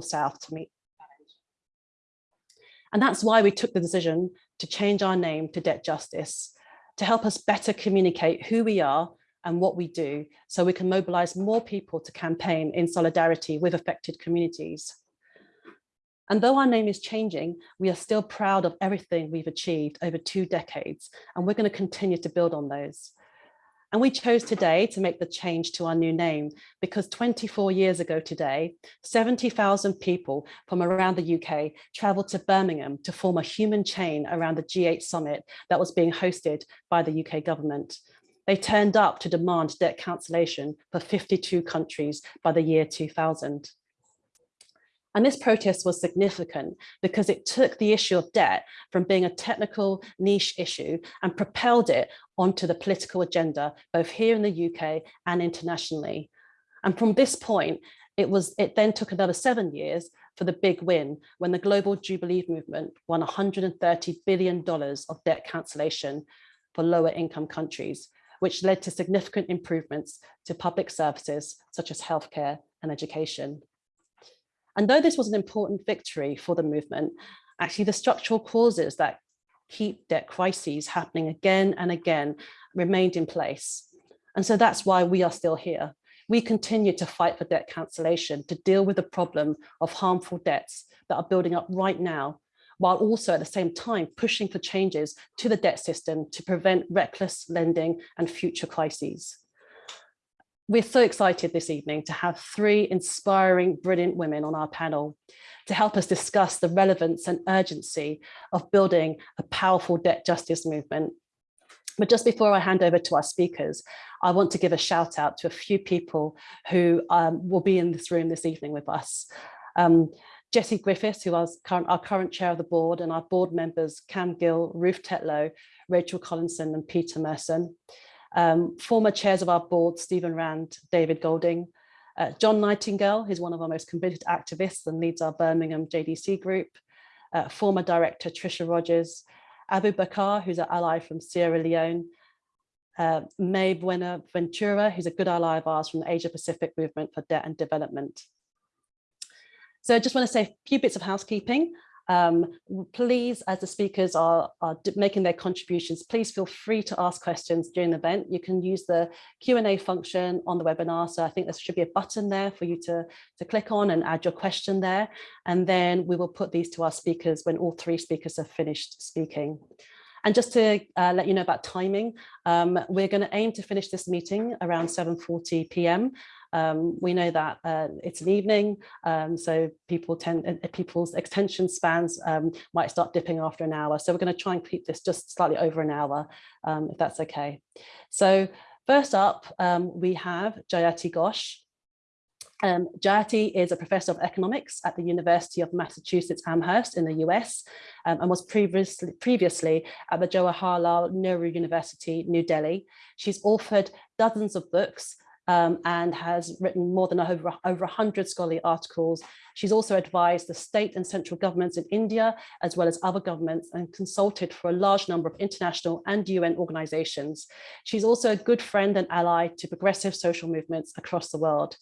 South to meet. And that's why we took the decision to change our name to Debt Justice, to help us better communicate who we are and what we do, so we can mobilize more people to campaign in solidarity with affected communities. And though our name is changing, we are still proud of everything we've achieved over two decades, and we're going to continue to build on those. And we chose today to make the change to our new name because 24 years ago today, 70,000 people from around the UK traveled to Birmingham to form a human chain around the G8 summit that was being hosted by the UK government. They turned up to demand debt cancellation for 52 countries by the year 2000. And this protest was significant because it took the issue of debt from being a technical niche issue and propelled it onto the political agenda, both here in the UK and internationally. And from this point, it was it then took another seven years for the big win when the global Jubilee movement won $130 billion of debt cancellation for lower income countries, which led to significant improvements to public services such as healthcare and education. And though this was an important victory for the movement, actually the structural causes that keep debt crises happening again and again remained in place. And so that's why we are still here. We continue to fight for debt cancellation to deal with the problem of harmful debts that are building up right now, while also at the same time pushing for changes to the debt system to prevent reckless lending and future crises. We're so excited this evening to have three inspiring, brilliant women on our panel to help us discuss the relevance and urgency of building a powerful debt justice movement. But just before I hand over to our speakers, I want to give a shout out to a few people who um, will be in this room this evening with us. Um, Jesse Griffiths, who is current, our current chair of the board, and our board members, Cam Gill, Ruth Tetlow, Rachel Collinson, and Peter Merson um, former chairs of our board, Stephen Rand, David Golding, uh, John Nightingale, who's one of our most committed activists and leads our Birmingham JDC group, uh, former director Tricia Rogers, Abu Bakar, who's an ally from Sierra Leone, uh, Mae Buenaventura, who's a good ally of ours from the Asia Pacific Movement for Debt and Development. So I just want to say a few bits of housekeeping. Um, please, as the speakers are, are, making their contributions, please feel free to ask questions during the event. You can use the Q&A function on the webinar. So I think there should be a button there for you to, to click on and add your question there. And then we will put these to our speakers when all three speakers have finished speaking. And just to uh, let you know about timing, um, we're going to aim to finish this meeting around 7.40 p.m. Um, we know that uh, it's an evening, um, so people tend uh, people's attention spans um, might start dipping after an hour. So we're going to try and keep this just slightly over an hour, um, if that's okay. So first up, we have Jayati Ghosh. Um, Jayati is a professor of economics at the University of Massachusetts Amherst in the US um, and was previously, previously at the Jawaharlal Nehru University, New Delhi. She's authored dozens of books um, and has written more than over, over 100 scholarly articles. She's also advised the state and central governments in India, as well as other governments, and consulted for a large number of international and UN organizations. She's also a good friend and ally to progressive social movements across the world.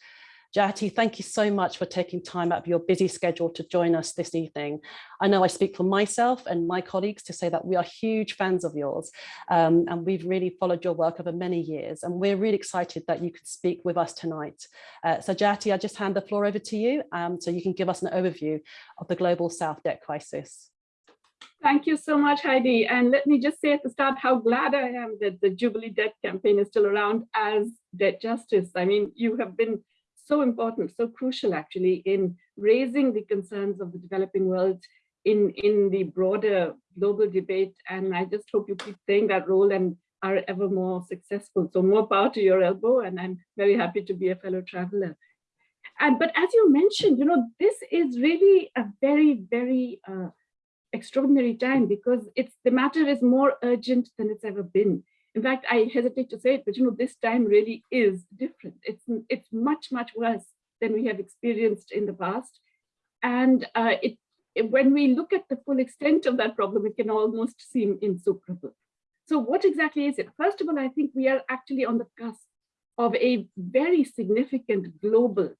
Jayati, thank you so much for taking time out of your busy schedule to join us this evening. I know I speak for myself and my colleagues to say that we are huge fans of yours um, and we've really followed your work over many years and we're really excited that you could speak with us tonight. Uh, so Jati, I just hand the floor over to you um, so you can give us an overview of the global South debt crisis. Thank you so much, Heidi. And let me just say at the start how glad I am that the Jubilee Debt campaign is still around as debt justice. I mean, you have been so important, so crucial actually in raising the concerns of the developing world in, in the broader global debate. And I just hope you keep playing that role and are ever more successful. So more power to your elbow. And I'm very happy to be a fellow traveler. And but as you mentioned, you know, this is really a very, very uh, extraordinary time because it's the matter is more urgent than it's ever been. In fact, I hesitate to say it, but you know, this time really is different. It's, it's much, much worse than we have experienced in the past. And uh, it, it, when we look at the full extent of that problem, it can almost seem insuperable. So what exactly is it? First of all, I think we are actually on the cusp of a very significant global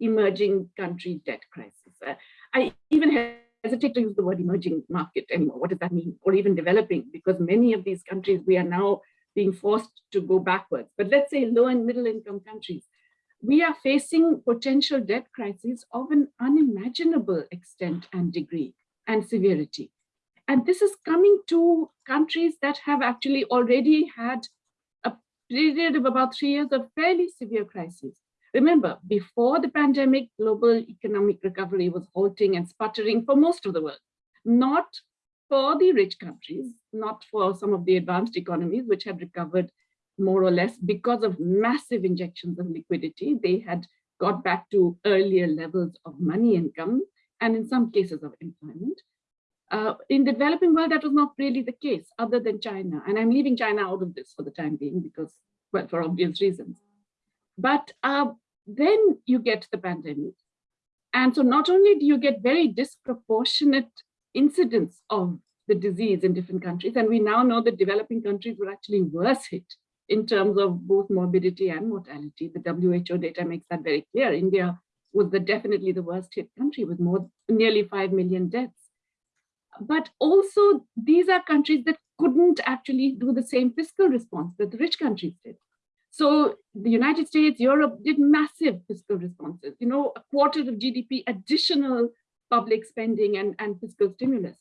emerging country debt crisis. I even hesitate to use the word emerging market anymore. What does that mean? Or even developing, because many of these countries, we are now being forced to go backwards. But let's say low and middle income countries, we are facing potential debt crises of an unimaginable extent and degree and severity. And this is coming to countries that have actually already had a period of about three years of fairly severe crises. Remember, before the pandemic, global economic recovery was halting and sputtering for most of the world, not for the rich countries, not for some of the advanced economies, which had recovered more or less because of massive injections of liquidity. They had got back to earlier levels of money income and in some cases of employment. Uh, in the developing world, that was not really the case other than China. And I'm leaving China out of this for the time being because, well, for obvious reasons. But uh, then you get the pandemic. And so not only do you get very disproportionate incidence of the disease in different countries, and we now know that developing countries were actually worse hit in terms of both morbidity and mortality. The WHO data makes that very clear. India was the definitely the worst hit country with more nearly 5 million deaths but also these are countries that couldn't actually do the same fiscal response that the rich countries did. So the United States, Europe did massive fiscal responses, you know, a quarter of GDP additional public spending and, and fiscal stimulus.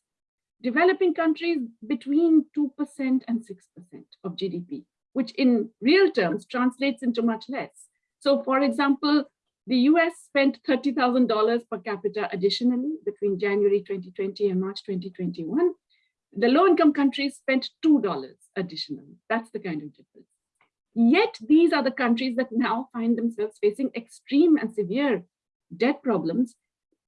Developing countries between 2% and 6% of GDP, which in real terms translates into much less. So for example, the US spent $30,000 per capita additionally between January 2020 and March 2021. The low-income countries spent $2 additionally. That's the kind of difference. Yet these are the countries that now find themselves facing extreme and severe debt problems,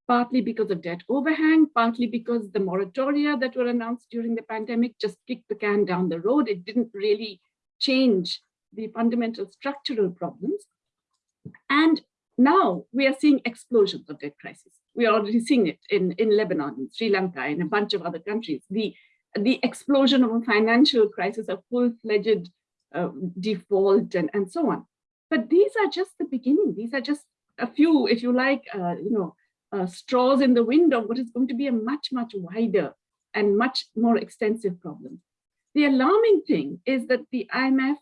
partly because of debt overhang, partly because the moratoria that were announced during the pandemic just kicked the can down the road. It didn't really change the fundamental structural problems. And now we are seeing explosions of debt crisis. We are already seeing it in, in Lebanon, in Sri Lanka, and a bunch of other countries. The, the explosion of a financial crisis, a full-fledged uh, default, and, and so on. But these are just the beginning. These are just a few, if you like, uh, you know, uh, straws in the wind of what is going to be a much, much wider and much more extensive problem. The alarming thing is that the IMF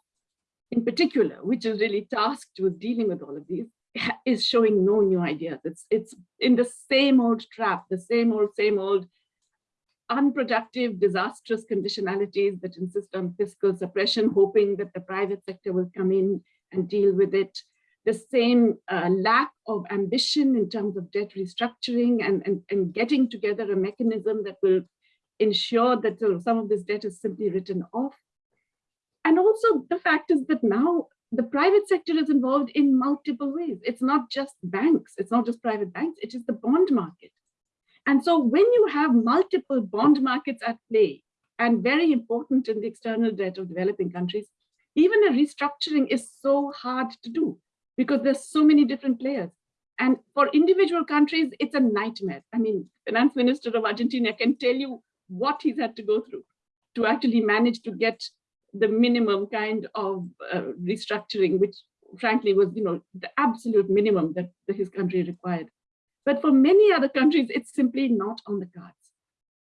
in particular, which is really tasked with dealing with all of these, is showing no new ideas. It's, it's in the same old trap, the same old, same old unproductive, disastrous conditionalities that insist on fiscal suppression, hoping that the private sector will come in and deal with it. The same uh, lack of ambition in terms of debt restructuring and, and, and getting together a mechanism that will ensure that uh, some of this debt is simply written off. And also the fact is that now the private sector is involved in multiple ways. It's not just banks, it's not just private banks, it is the bond market. And so when you have multiple bond markets at play, and very important in the external debt of developing countries, even a restructuring is so hard to do because there's so many different players. And for individual countries, it's a nightmare. I mean, finance minister of Argentina can tell you what he's had to go through to actually manage to get the minimum kind of uh, restructuring, which frankly was, you know, the absolute minimum that, that his country required. But for many other countries, it's simply not on the cards.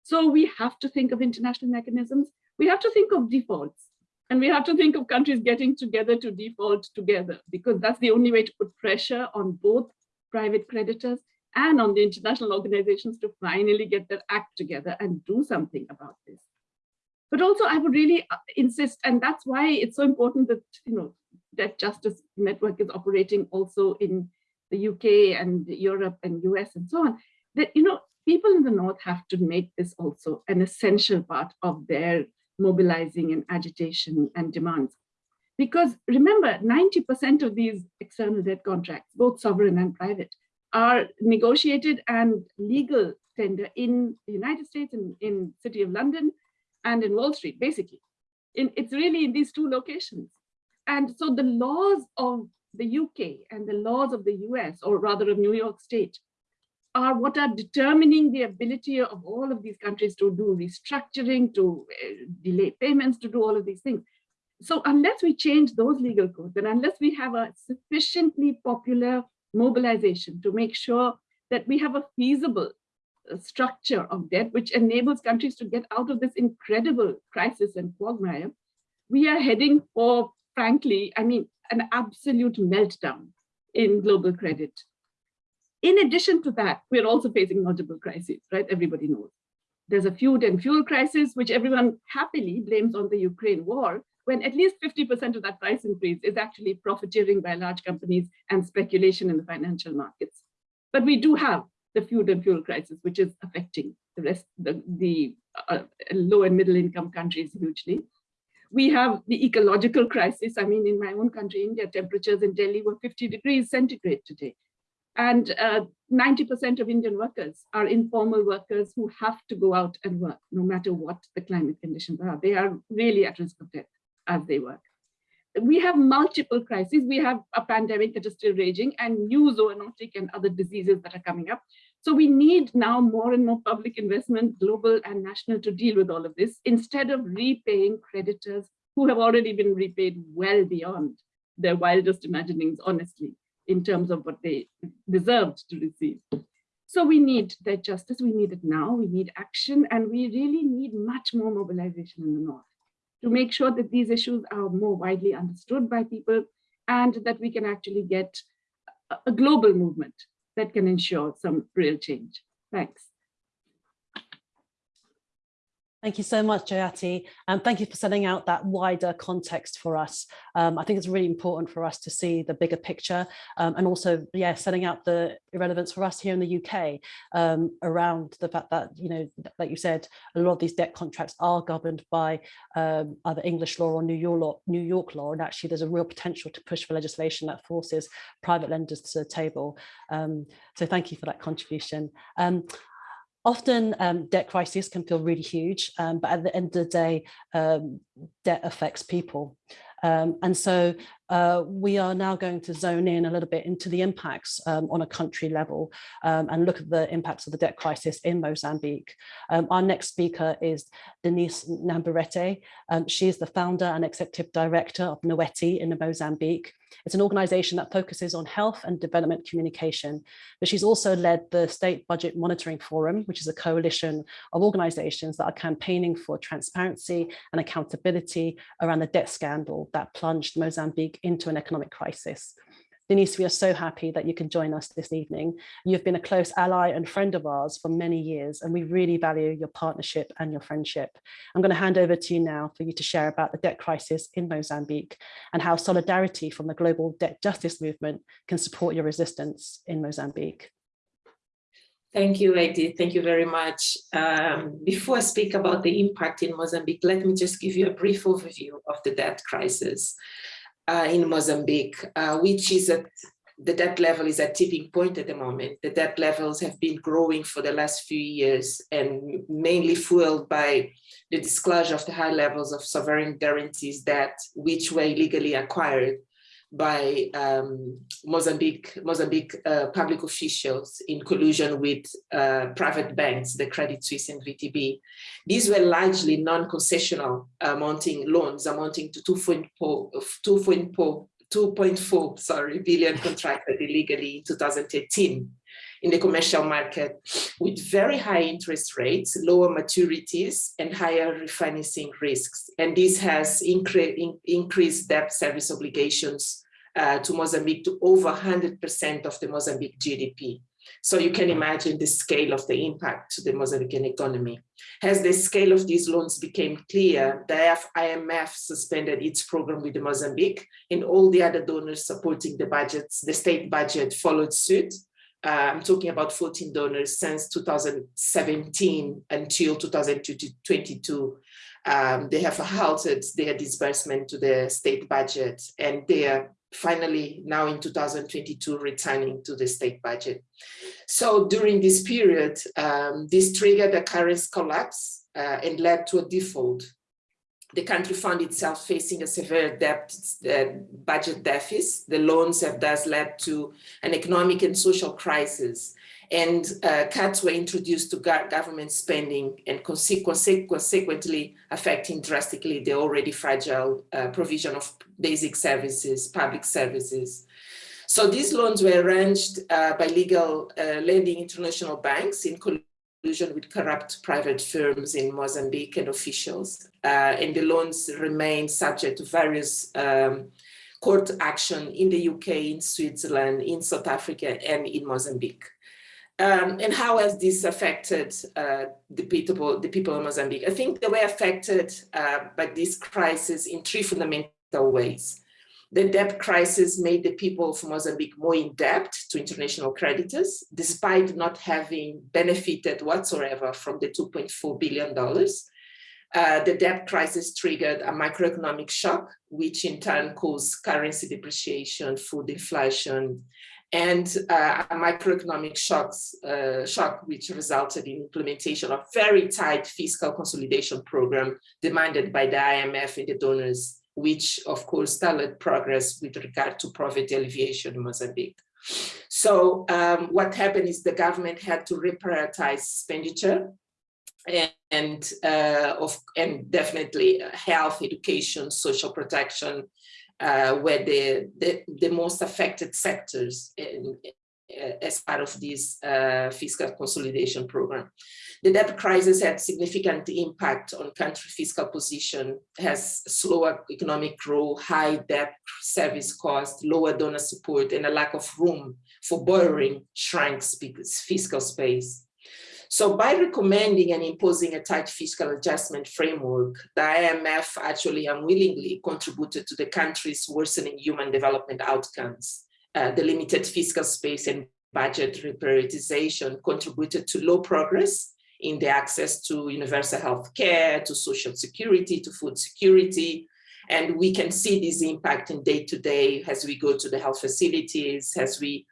So we have to think of international mechanisms. We have to think of defaults. And we have to think of countries getting together to default together, because that's the only way to put pressure on both private creditors and on the international organizations to finally get their act together and do something about this. But also I would really uh, insist, and that's why it's so important that, you know, Debt Justice Network is operating also in the UK and Europe and US and so on, that, you know, people in the North have to make this also an essential part of their mobilizing and agitation and demands. Because remember, 90% of these external debt contracts, both sovereign and private, are negotiated and legal tender in the United States and in City of London and in Wall Street, basically. In, it's really in these two locations. And so the laws of the UK and the laws of the US, or rather of New York State, are what are determining the ability of all of these countries to do restructuring, to uh, delay payments, to do all of these things. So unless we change those legal codes, and unless we have a sufficiently popular mobilization to make sure that we have a feasible structure of debt, which enables countries to get out of this incredible crisis and quagmire, we are heading for, frankly, I mean, an absolute meltdown in global credit. In addition to that, we're also facing multiple crises, right? Everybody knows. There's a food and fuel crisis, which everyone happily blames on the Ukraine war, when at least 50% of that price increase is actually profiteering by large companies and speculation in the financial markets. But we do have the food and fuel crisis, which is affecting the rest, the, the uh, low and middle income countries hugely. We have the ecological crisis. I mean, in my own country, India, temperatures in Delhi were 50 degrees centigrade today. And 90% uh, of Indian workers are informal workers who have to go out and work, no matter what the climate conditions are. They are really at risk of death as they work. We have multiple crises. We have a pandemic that is still raging and new zoonotic and other diseases that are coming up. So we need now more and more public investment, global and national, to deal with all of this instead of repaying creditors who have already been repaid well beyond their wildest imaginings, honestly in terms of what they deserved to receive. So we need that justice, we need it now, we need action, and we really need much more mobilization in the North to make sure that these issues are more widely understood by people and that we can actually get a global movement that can ensure some real change. Thanks. Thank you so much, Jayati, and thank you for setting out that wider context for us. Um, I think it's really important for us to see the bigger picture um, and also, yeah, setting out the irrelevance for us here in the UK um, around the fact that, you know, like you said, a lot of these debt contracts are governed by um, either English law or New York law, New York law, and actually there's a real potential to push for legislation that forces private lenders to the table. Um, so thank you for that contribution. Often um, debt crises can feel really huge, um, but at the end of the day, um, debt affects people. Um, and so uh, we are now going to zone in a little bit into the impacts um, on a country level um, and look at the impacts of the debt crisis in Mozambique. Um, our next speaker is Denise Namburete. Um, she is the founder and executive director of N'weti in Mozambique. It's an organization that focuses on health and development communication, but she's also led the State Budget Monitoring Forum, which is a coalition of organizations that are campaigning for transparency and accountability around the debt scandal that plunged Mozambique into an economic crisis. Denise, we are so happy that you can join us this evening. You've been a close ally and friend of ours for many years, and we really value your partnership and your friendship. I'm going to hand over to you now for you to share about the debt crisis in Mozambique and how solidarity from the global debt justice movement can support your resistance in Mozambique. Thank you, Heidi. Thank you very much. Um, before I speak about the impact in Mozambique, let me just give you a brief overview of the debt crisis uh, in Mozambique, uh, which is at the debt level is at tipping point at the moment. The debt levels have been growing for the last few years and mainly fueled by the disclosure of the high levels of sovereign guarantees debt, which were illegally acquired by um, Mozambique, Mozambique uh, public officials in collusion with uh, private banks, the Credit Suisse and VTB. These were largely non-concessional amounting loans amounting to 2.4 2.4 sorry billion contracted illegally in 2018 in the commercial market with very high interest rates, lower maturities, and higher refinancing risks. And this has incre in increased debt service obligations uh, to Mozambique to over 100% of the Mozambique GDP. So you can imagine the scale of the impact to the Mozambican economy. As the scale of these loans became clear, the IMF suspended its program with Mozambique and all the other donors supporting the budgets, the state budget followed suit I'm talking about 14 donors since 2017 until 2022. Um, they have halted their disbursement to the state budget and they are finally now in 2022 returning to the state budget. So during this period, um, this triggered a currency collapse uh, and led to a default the country found itself facing a severe debt uh, budget deficit. The loans have thus led to an economic and social crisis and uh, cuts were introduced to government spending and consequently affecting drastically the already fragile uh, provision of basic services, public services. So these loans were arranged uh, by legal uh, lending international banks in collusion with corrupt private firms in Mozambique and officials. Uh, and the loans remain subject to various um, court action in the UK, in Switzerland, in South Africa, and in Mozambique. Um, and how has this affected uh, the, people, the people of Mozambique? I think they were affected uh, by this crisis in three fundamental ways. The debt crisis made the people of Mozambique more in debt to international creditors, despite not having benefited whatsoever from the $2.4 billion. Uh, the debt crisis triggered a macroeconomic shock, which in turn caused currency depreciation, food inflation, and uh, a macroeconomic shocks, uh, shock which resulted in implementation of very tight fiscal consolidation program demanded by the IMF and the donors, which of course stalled progress with regard to poverty alleviation in Mozambique. So um, what happened is the government had to reprioritize expenditure and and, uh, of, and definitely health, education, social protection, uh, were the, the, the, most affected sectors in, as part of this uh, fiscal consolidation program. The debt crisis had significant impact on country fiscal position, has slower economic growth, high debt service cost, lower donor support, and a lack of room for borrowing shrinks fiscal space. So by recommending and imposing a tight fiscal adjustment framework, the IMF actually unwillingly contributed to the country's worsening human development outcomes. Uh, the limited fiscal space and budget reprioritization contributed to low progress in the access to universal health care, to social security, to food security. And we can see this impact in day to day as we go to the health facilities, as we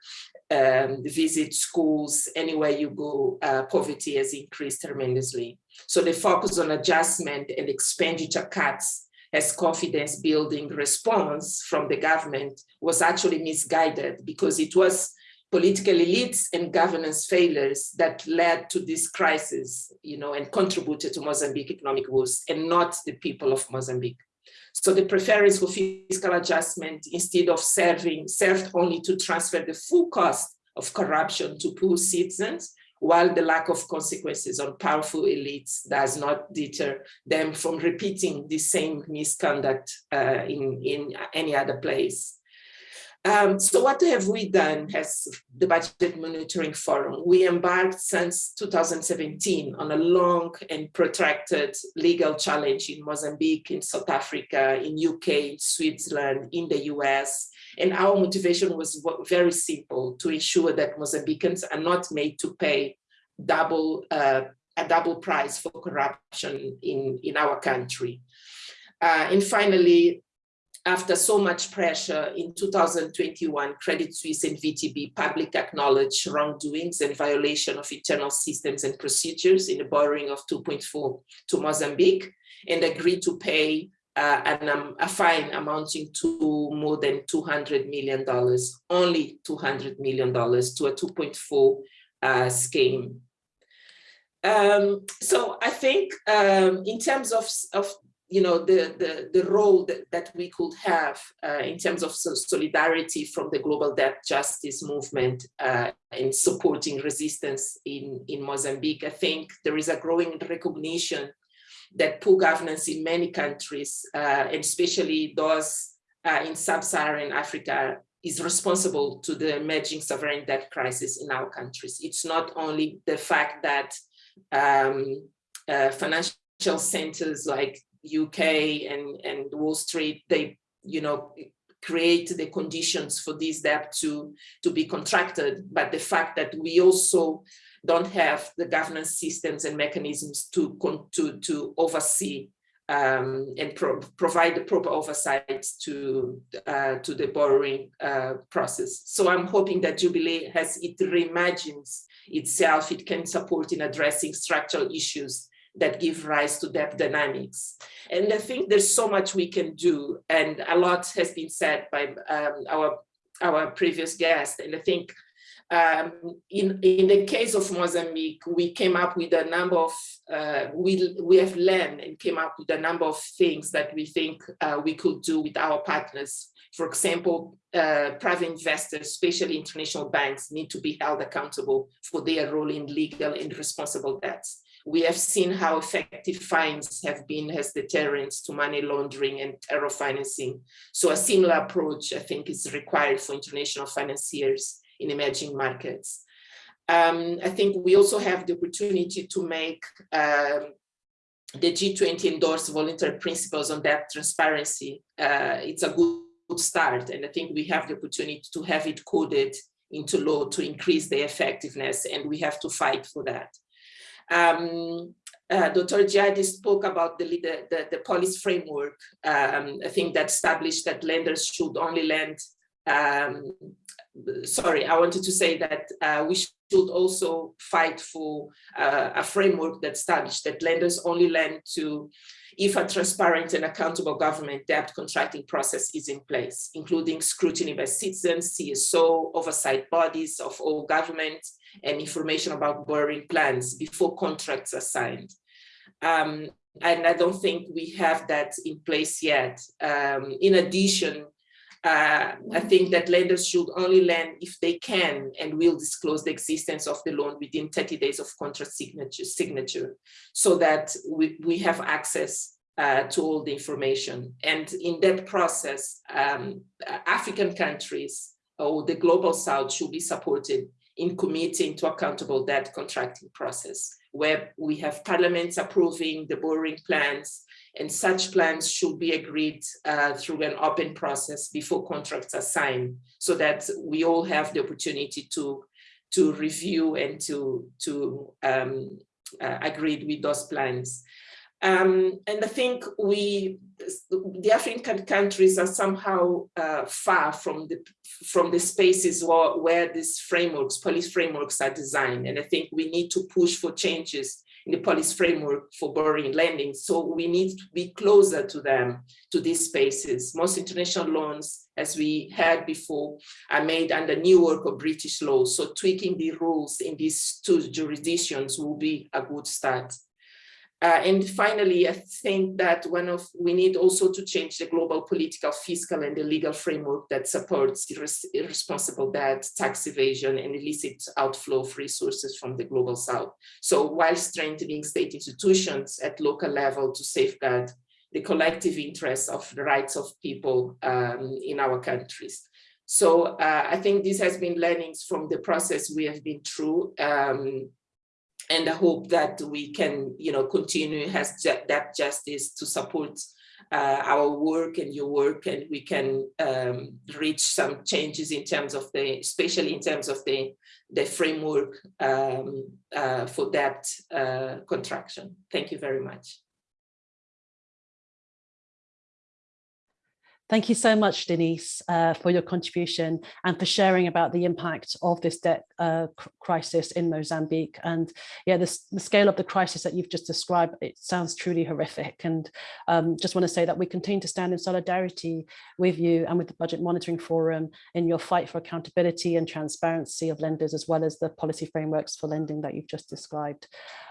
um, visit schools, anywhere you go, uh, poverty has increased tremendously. So the focus on adjustment and expenditure cuts as confidence building response from the government was actually misguided because it was political elites and governance failures that led to this crisis, you know, and contributed to Mozambique economic woes and not the people of Mozambique. So the preference for fiscal adjustment instead of serving served only to transfer the full cost of corruption to poor citizens, while the lack of consequences on powerful elites does not deter them from repeating the same misconduct uh, in, in any other place. Um, so what have we done as the Budget Monitoring Forum? We embarked since 2017 on a long and protracted legal challenge in Mozambique, in South Africa, in UK, Switzerland, in the US. And our motivation was very simple, to ensure that Mozambicans are not made to pay double uh, a double price for corruption in, in our country. Uh, and finally, after so much pressure in 2021, Credit Suisse and VTB public acknowledged wrongdoings and violation of internal systems and procedures in the borrowing of 2.4 to Mozambique and agreed to pay uh, an, um, a fine amounting to more than $200 million, only $200 million to a 2.4 uh, scheme. Um, so I think um, in terms of, of you know, the, the, the role that, that we could have uh, in terms of solidarity from the global debt justice movement uh, in supporting resistance in, in Mozambique. I think there is a growing recognition that poor governance in many countries, uh, and especially those uh, in sub-Saharan Africa, is responsible to the emerging sovereign debt crisis in our countries. It's not only the fact that um, uh, financial centers like UK and, and Wall Street, they, you know, create the conditions for this debt to, to be contracted. But the fact that we also don't have the governance systems and mechanisms to, to, to oversee um, and pro provide the proper oversight to, uh, to the borrowing uh, process. So I'm hoping that Jubilee, has it reimagines itself, it can support in addressing structural issues that give rise to debt dynamics. And I think there's so much we can do and a lot has been said by um, our, our previous guest. And I think Um, in, in the case of Mozambique, we came up with a number of, uh, we, we have learned and came up with a number of things that we think uh, we could do with our partners. For example, uh, private investors, especially international banks, need to be held accountable for their role in legal and responsible debts. We have seen how effective fines have been as deterrents to money laundering and terror financing. So a similar approach, I think, is required for international financiers in emerging markets. Um, I think we also have the opportunity to make um, the G20 endorse voluntary principles on debt transparency. Uh, it's a good start, and I think we have the opportunity to have it coded into law to increase the effectiveness, and we have to fight for that. Um, uh, Dr. Jadi spoke about the, the, the, the policy framework, um, I think that established that lenders should only lend um, sorry, I wanted to say that uh, we should also fight for uh, a framework that established that lenders only lend to if a transparent and accountable government debt contracting process is in place, including scrutiny by citizens, CSO, oversight bodies of all governments, and information about borrowing plans before contracts are signed. Um, and I don't think we have that in place yet. Um, in addition, uh, I think that lenders should only lend if they can and will disclose the existence of the loan within 30 days of contract signature, signature so that we, we have access uh, to all the information. And in that process, um, African countries or the global south should be supported in committing to accountable debt contracting process, where we have parliaments approving the borrowing plans, and such plans should be agreed uh, through an open process before contracts are signed so that we all have the opportunity to to review and to to um, uh, agree with those plans. Um, and I think we, the African countries are somehow uh, far from the from the spaces where, where these frameworks, policy frameworks are designed. And I think we need to push for changes in the policy framework for borrowing lending. So we need to be closer to them, to these spaces. Most international loans, as we had before, are made under New York or British law. So tweaking the rules in these two jurisdictions will be a good start. Uh, and finally, I think that one of we need also to change the global political, fiscal, and the legal framework that supports irresponsible debt, tax evasion, and illicit outflow of resources from the global south. So while strengthening state institutions at local level to safeguard the collective interests of the rights of people um, in our countries. So uh, I think this has been learnings from the process we have been through. Um, and I hope that we can, you know, continue has that justice to support uh, our work and your work, and we can um, reach some changes in terms of the, especially in terms of the the framework um, uh, for that uh, contraction. Thank you very much. Thank you so much, Denise, uh, for your contribution and for sharing about the impact of this debt uh, crisis in Mozambique. And yeah, this, the scale of the crisis that you've just described, it sounds truly horrific. And um, just want to say that we continue to stand in solidarity with you and with the Budget Monitoring Forum in your fight for accountability and transparency of lenders, as well as the policy frameworks for lending that you've just described.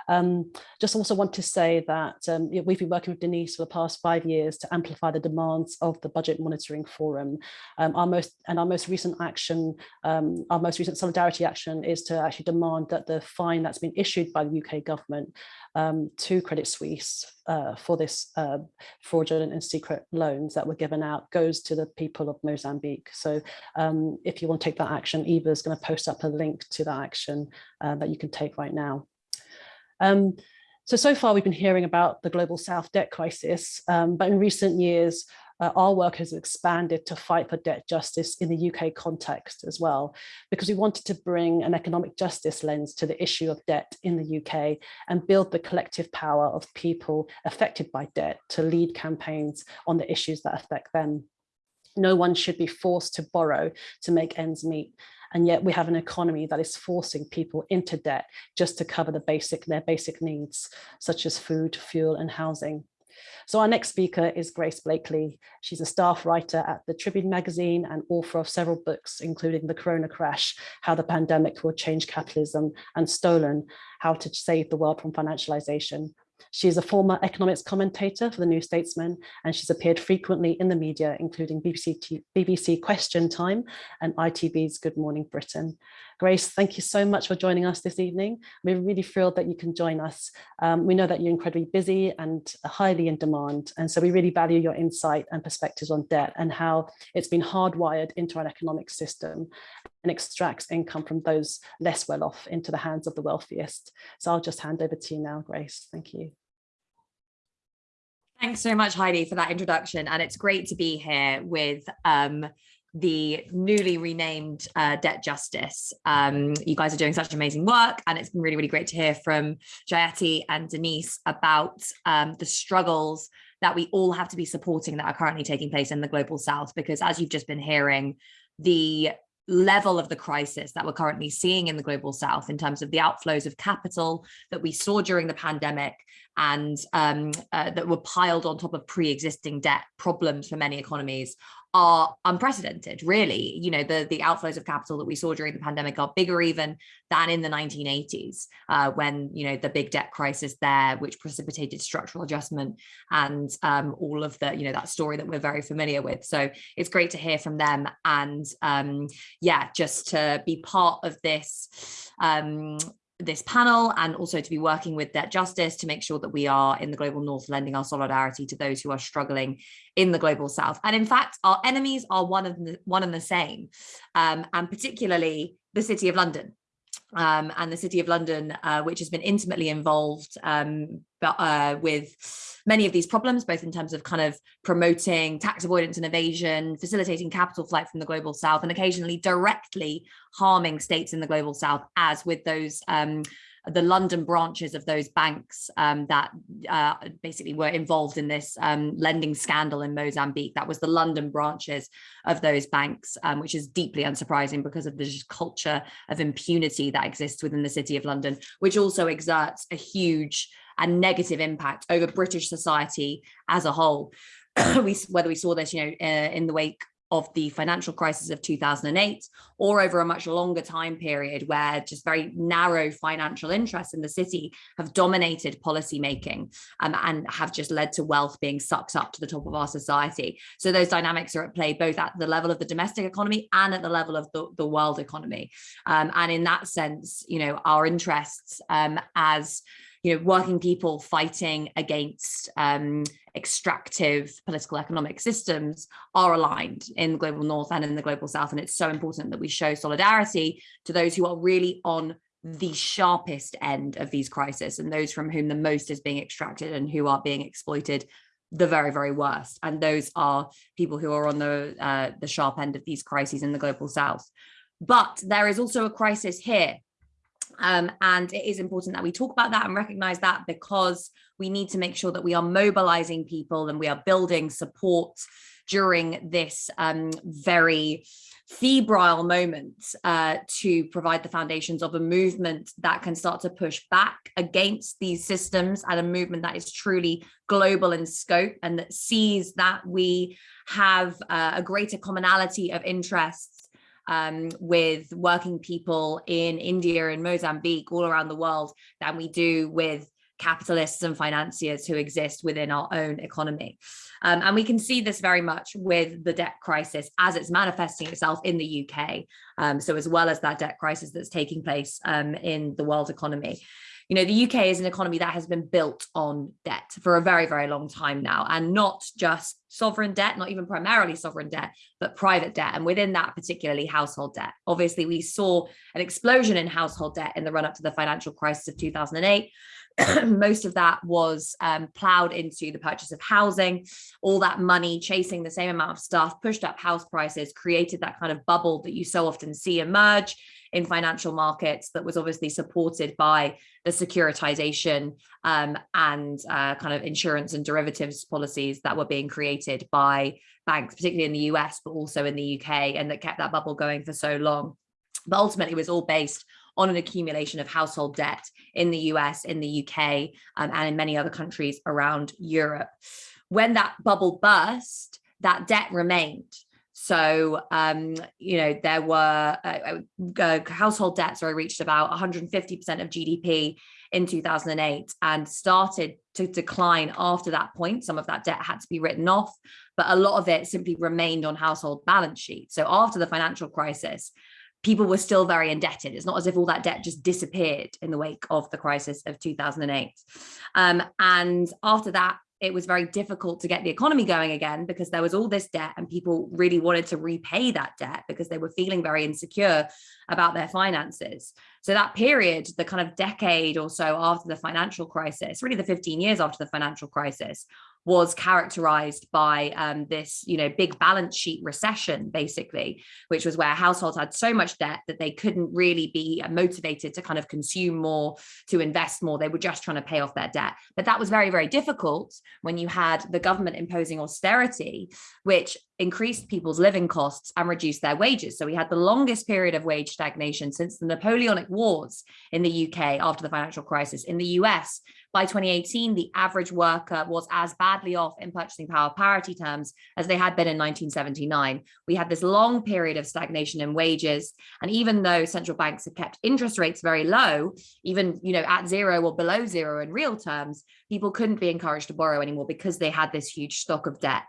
Um, just also want to say that um, we've been working with Denise for the past five years to amplify the demands of the Budget Monitoring Forum. Um, our most and our most recent action, um, our most recent solidarity action is to actually demand that the fine that's been issued by the UK government um, to Credit Suisse uh, for this uh, fraudulent and secret loans that were given out goes to the people of Mozambique. So um, if you want to take that action, Eva is going to post up a link to that action uh, that you can take right now. Um, so, so far we've been hearing about the global South debt crisis, um, but in recent years, uh, our work has expanded to fight for debt justice in the UK context as well, because we wanted to bring an economic justice lens to the issue of debt in the UK and build the collective power of people affected by debt to lead campaigns on the issues that affect them. No one should be forced to borrow to make ends meet and yet we have an economy that is forcing people into debt just to cover the basic their basic needs, such as food, fuel and housing. So our next speaker is Grace Blakeley. She's a staff writer at the Tribune magazine and author of several books, including The Corona Crash, How the Pandemic Will Change Capitalism, and Stolen, How to Save the World from Financialization. She is a former economics commentator for the New Statesman, and she's appeared frequently in the media, including BBC, BBC Question Time and ITV's Good Morning Britain. Grace, thank you so much for joining us this evening. We're really thrilled that you can join us. Um, we know that you're incredibly busy and highly in demand, and so we really value your insight and perspectives on debt and how it's been hardwired into our economic system and extracts income from those less well off into the hands of the wealthiest. So I'll just hand over to you now, Grace. Thank you. Thanks so much, Heidi, for that introduction. And it's great to be here with um, the newly renamed uh, Debt Justice. Um, you guys are doing such amazing work and it's been really, really great to hear from Jayati and Denise about um, the struggles that we all have to be supporting that are currently taking place in the global south because as you've just been hearing the level of the crisis that we're currently seeing in the global south in terms of the outflows of capital that we saw during the pandemic and um, uh, that were piled on top of pre-existing debt problems for many economies are unprecedented, really. You know, the, the outflows of capital that we saw during the pandemic are bigger even than in the 1980s, uh, when, you know, the big debt crisis there, which precipitated structural adjustment and um, all of the, you know, that story that we're very familiar with. So it's great to hear from them. And um, yeah, just to be part of this um, this panel and also to be working with debt justice to make sure that we are in the global north lending our solidarity to those who are struggling in the global south. And in fact our enemies are one of the one and the same um, and particularly the city of london um, and the City of London, uh, which has been intimately involved um, but, uh, with many of these problems, both in terms of kind of promoting tax avoidance and evasion, facilitating capital flight from the global south, and occasionally directly harming states in the global south, as with those um, the London branches of those banks um, that uh, basically were involved in this um, lending scandal in Mozambique. That was the London branches of those banks, um, which is deeply unsurprising because of the culture of impunity that exists within the City of London, which also exerts a huge and negative impact over British society as a whole. we, whether we saw this, you know, uh, in the wake of the financial crisis of 2008 or over a much longer time period where just very narrow financial interests in the city have dominated policy making um, and have just led to wealth being sucked up to the top of our society. So those dynamics are at play both at the level of the domestic economy and at the level of the, the world economy. Um, and in that sense, you know, our interests um, as you know, working people fighting against um, extractive political economic systems are aligned in the global north and in the global south. And it's so important that we show solidarity to those who are really on the sharpest end of these crises and those from whom the most is being extracted and who are being exploited the very, very worst. And those are people who are on the, uh, the sharp end of these crises in the global south. But there is also a crisis here um, and it is important that we talk about that and recognize that because we need to make sure that we are mobilizing people and we are building support during this um, very febrile moment uh, to provide the foundations of a movement that can start to push back against these systems and a movement that is truly global in scope and that sees that we have uh, a greater commonality of interests um, with working people in India and Mozambique all around the world than we do with capitalists and financiers who exist within our own economy. Um, and we can see this very much with the debt crisis as it's manifesting itself in the UK. Um, so as well as that debt crisis that's taking place um, in the world economy you know, the UK is an economy that has been built on debt for a very, very long time now, and not just sovereign debt, not even primarily sovereign debt, but private debt. And within that, particularly household debt. Obviously, we saw an explosion in household debt in the run up to the financial crisis of 2008. most of that was um, plowed into the purchase of housing. All that money chasing the same amount of stuff pushed up house prices, created that kind of bubble that you so often see emerge in financial markets that was obviously supported by the securitization um, and uh, kind of insurance and derivatives policies that were being created by banks, particularly in the US, but also in the UK, and that kept that bubble going for so long. But ultimately, it was all based on an accumulation of household debt in the US, in the UK, um, and in many other countries around Europe. When that bubble burst, that debt remained. So, um, you know, there were uh, uh, household debts sorry, reached about 150% of GDP in 2008 and started to decline after that point. Some of that debt had to be written off, but a lot of it simply remained on household balance sheets. So after the financial crisis, people were still very indebted. It's not as if all that debt just disappeared in the wake of the crisis of 2008. Um, and after that, it was very difficult to get the economy going again because there was all this debt and people really wanted to repay that debt because they were feeling very insecure about their finances. So that period, the kind of decade or so after the financial crisis, really the 15 years after the financial crisis, was characterized by um, this, you know, big balance sheet recession, basically, which was where households had so much debt that they couldn't really be motivated to kind of consume more, to invest more. They were just trying to pay off their debt. But that was very, very difficult when you had the government imposing austerity, which increased people's living costs and reduced their wages. So we had the longest period of wage stagnation since the Napoleonic Wars in the UK after the financial crisis. In the US, by 2018, the average worker was as badly off in purchasing power parity terms as they had been in 1979. We had this long period of stagnation in wages. And even though central banks have kept interest rates very low, even you know at zero or below zero in real terms, people couldn't be encouraged to borrow anymore because they had this huge stock of debt.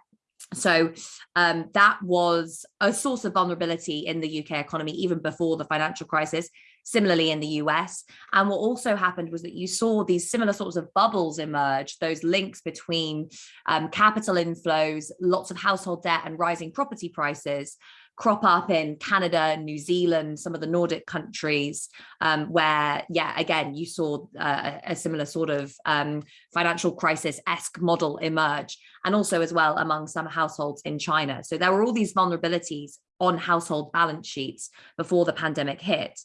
So um, that was a source of vulnerability in the UK economy even before the financial crisis, similarly in the US. And what also happened was that you saw these similar sorts of bubbles emerge, those links between um, capital inflows, lots of household debt and rising property prices, crop up in Canada, New Zealand, some of the Nordic countries, um, where, yeah, again, you saw uh, a similar sort of um, financial crisis-esque model emerge, and also as well among some households in China. So there were all these vulnerabilities on household balance sheets before the pandemic hit.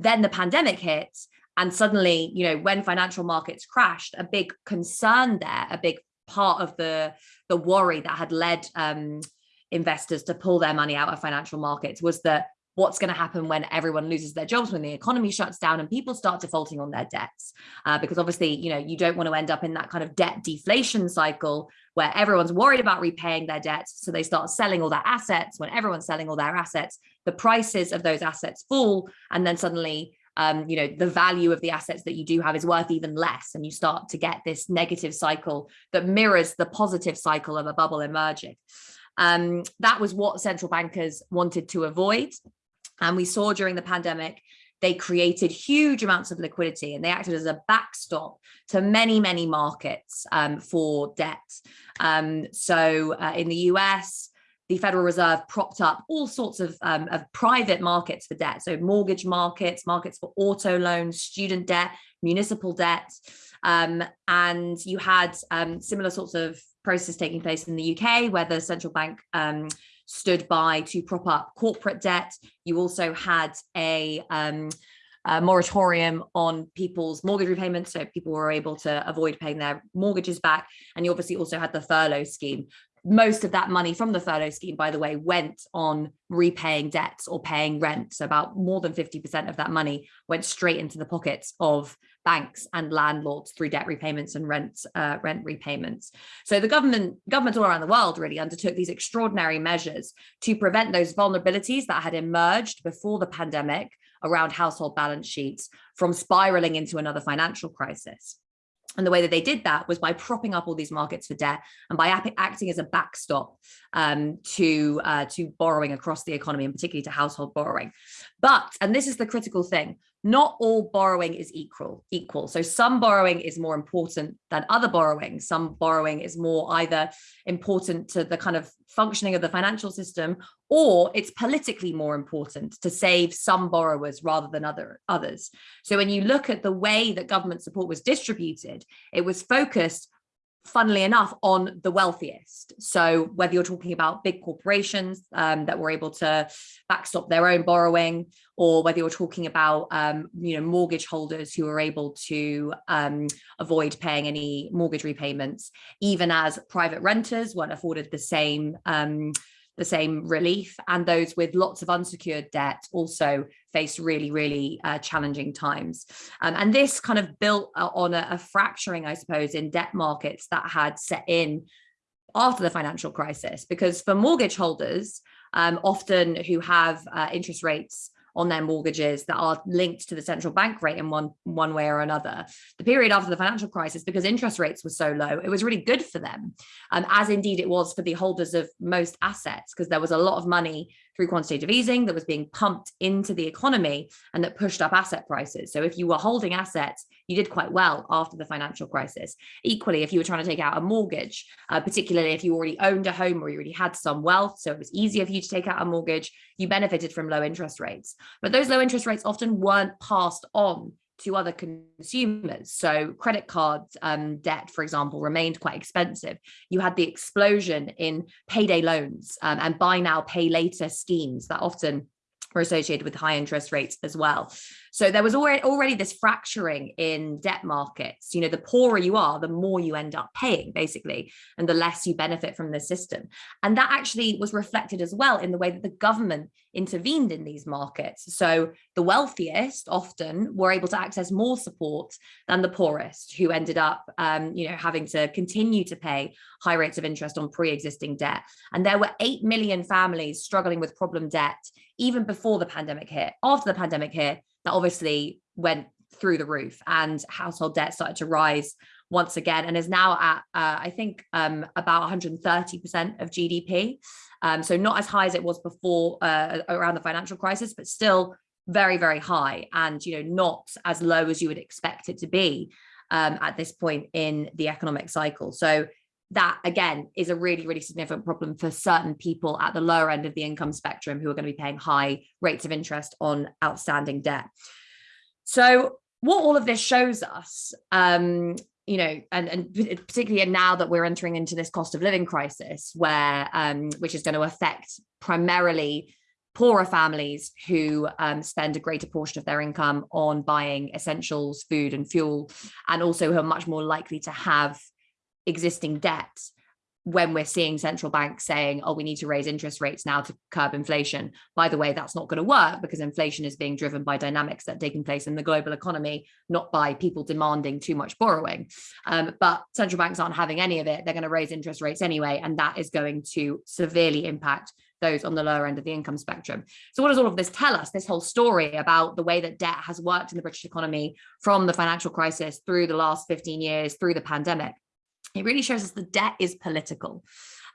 Then the pandemic hit, and suddenly, you know, when financial markets crashed, a big concern there, a big part of the, the worry that had led um, investors to pull their money out of financial markets was that what's going to happen when everyone loses their jobs when the economy shuts down and people start defaulting on their debts? Uh, because obviously you know you don't want to end up in that kind of debt deflation cycle where everyone's worried about repaying their debts so they start selling all their assets when everyone's selling all their assets the prices of those assets fall and then suddenly um, you know, the value of the assets that you do have is worth even less. And you start to get this negative cycle that mirrors the positive cycle of a bubble emerging. Um, that was what central bankers wanted to avoid. And we saw during the pandemic, they created huge amounts of liquidity and they acted as a backstop to many, many markets um, for debt. Um, so uh, in the US, the Federal Reserve propped up all sorts of, um, of private markets for debt. So mortgage markets, markets for auto loans, student debt, municipal debt. Um, and you had um, similar sorts of process taking place in the UK where the central bank um, stood by to prop up corporate debt. You also had a, um, a, moratorium on people's mortgage repayments, so people were able to avoid paying their mortgages back. And you obviously also had the furlough scheme. Most of that money from the furlough scheme, by the way, went on repaying debts or paying rent. So about more than 50% of that money went straight into the pockets of banks and landlords through debt repayments and rent uh, rent repayments. So the government governments all around the world really undertook these extraordinary measures to prevent those vulnerabilities that had emerged before the pandemic around household balance sheets from spiraling into another financial crisis. And the way that they did that was by propping up all these markets for debt and by acting as a backstop um, to, uh, to borrowing across the economy and particularly to household borrowing. But, and this is the critical thing, not all borrowing is equal equal. So some borrowing is more important than other borrowing. Some borrowing is more either important to the kind of functioning of the financial system or it's politically more important to save some borrowers rather than other others. So when you look at the way that government support was distributed it was focused funnily enough, on the wealthiest. So whether you're talking about big corporations um, that were able to backstop their own borrowing, or whether you're talking about um, you know mortgage holders who are able to um, avoid paying any mortgage repayments, even as private renters weren't afforded the same um, the same relief and those with lots of unsecured debt also face really, really uh, challenging times. Um, and this kind of built uh, on a, a fracturing, I suppose, in debt markets that had set in after the financial crisis, because for mortgage holders, um, often who have uh, interest rates on their mortgages that are linked to the central bank rate in one one way or another. The period after the financial crisis, because interest rates were so low, it was really good for them, um, as indeed it was for the holders of most assets, because there was a lot of money through quantitative easing that was being pumped into the economy and that pushed up asset prices. So if you were holding assets, you did quite well after the financial crisis. Equally, if you were trying to take out a mortgage, uh, particularly if you already owned a home or you already had some wealth, so it was easier for you to take out a mortgage, you benefited from low interest rates. But those low interest rates often weren't passed on to other consumers. So credit card um, debt, for example, remained quite expensive. You had the explosion in payday loans um, and buy now, pay later schemes that often were associated with high interest rates as well. So there was already, already this fracturing in debt markets. You know, the poorer you are, the more you end up paying, basically, and the less you benefit from the system. And that actually was reflected as well in the way that the government intervened in these markets. So the wealthiest often were able to access more support than the poorest, who ended up, um, you know, having to continue to pay high rates of interest on pre-existing debt. And there were 8 million families struggling with problem debt even before the pandemic hit. After the pandemic hit, that obviously went through the roof and household debt started to rise once again and is now at uh, I think um, about 130% of GDP. Um, so not as high as it was before uh, around the financial crisis, but still very, very high and you know not as low as you would expect it to be um, at this point in the economic cycle. So that again is a really, really significant problem for certain people at the lower end of the income spectrum who are going to be paying high rates of interest on outstanding debt. So what all of this shows us, um, you know, and, and particularly now that we're entering into this cost of living crisis, where um, which is going to affect primarily poorer families who um, spend a greater portion of their income on buying essentials, food and fuel, and also who are much more likely to have existing debt when we're seeing central banks saying, oh, we need to raise interest rates now to curb inflation. By the way, that's not going to work because inflation is being driven by dynamics that are taking place in the global economy, not by people demanding too much borrowing. Um, but central banks aren't having any of it. They're going to raise interest rates anyway, and that is going to severely impact those on the lower end of the income spectrum. So what does all of this tell us? This whole story about the way that debt has worked in the British economy from the financial crisis through the last 15 years, through the pandemic it really shows us the debt is political.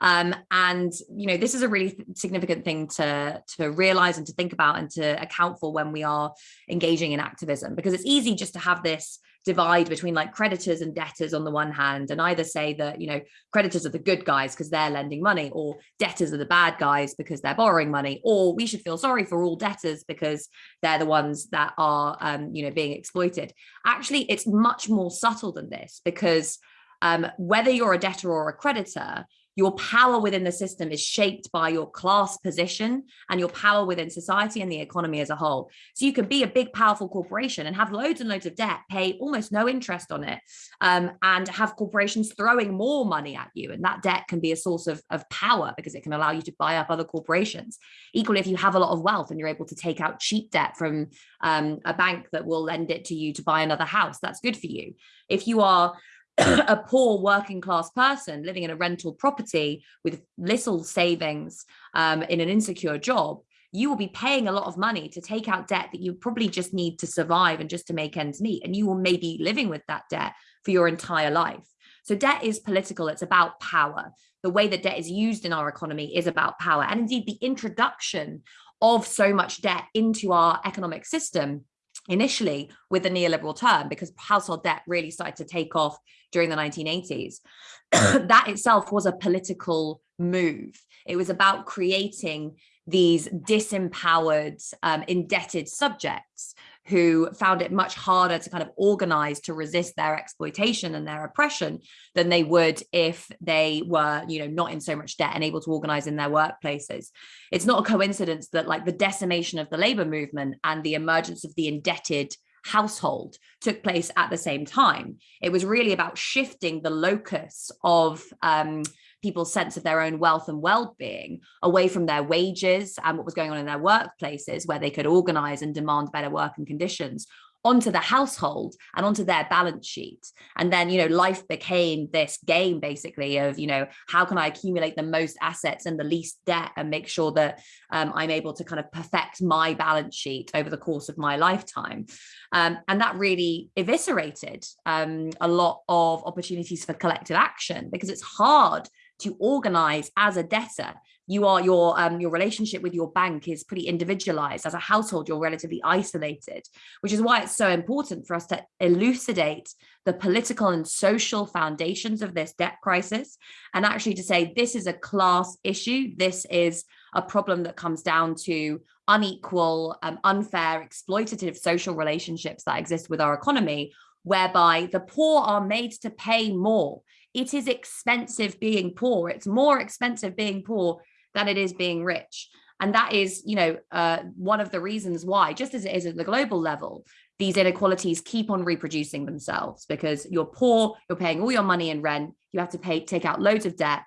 Um, and, you know, this is a really significant thing to, to realize and to think about and to account for when we are engaging in activism, because it's easy just to have this divide between like creditors and debtors on the one hand and either say that you know creditors are the good guys because they're lending money or debtors are the bad guys because they're borrowing money or we should feel sorry for all debtors because they're the ones that are um, you know being exploited actually it's much more subtle than this because um, whether you're a debtor or a creditor, your power within the system is shaped by your class position and your power within society and the economy as a whole. So you can be a big, powerful corporation and have loads and loads of debt, pay almost no interest on it, um, and have corporations throwing more money at you. And that debt can be a source of, of power because it can allow you to buy up other corporations. Equally, if you have a lot of wealth and you're able to take out cheap debt from um, a bank that will lend it to you to buy another house, that's good for you. If you are a poor working class person living in a rental property with little savings um, in an insecure job, you will be paying a lot of money to take out debt that you probably just need to survive and just to make ends meet. And you will maybe living with that debt for your entire life. So debt is political, it's about power. The way that debt is used in our economy is about power. And indeed the introduction of so much debt into our economic system initially with the neoliberal term because household debt really started to take off during the 1980s. that itself was a political move. It was about creating these disempowered, um, indebted subjects who found it much harder to kind of organize to resist their exploitation and their oppression than they would if they were, you know, not in so much debt and able to organize in their workplaces. It's not a coincidence that like the decimation of the labor movement and the emergence of the indebted household took place at the same time. It was really about shifting the locus of um, people's sense of their own wealth and well-being away from their wages and what was going on in their workplaces where they could organize and demand better working conditions onto the household and onto their balance sheet. And then, you know, life became this game basically of, you know, how can I accumulate the most assets and the least debt and make sure that um, I'm able to kind of perfect my balance sheet over the course of my lifetime. Um, and that really eviscerated um, a lot of opportunities for collective action because it's hard to organize as a debtor you are your um, your relationship with your bank is pretty individualized. As a household you're relatively isolated which is why it's so important for us to elucidate the political and social foundations of this debt crisis and actually to say this is a class issue. This is a problem that comes down to unequal um, unfair exploitative social relationships that exist with our economy whereby the poor are made to pay more. It is expensive being poor. It's more expensive being poor than it is being rich. And that is, you know, uh, one of the reasons why, just as it is at the global level, these inequalities keep on reproducing themselves because you're poor, you're paying all your money in rent, you have to pay, take out loads of debt,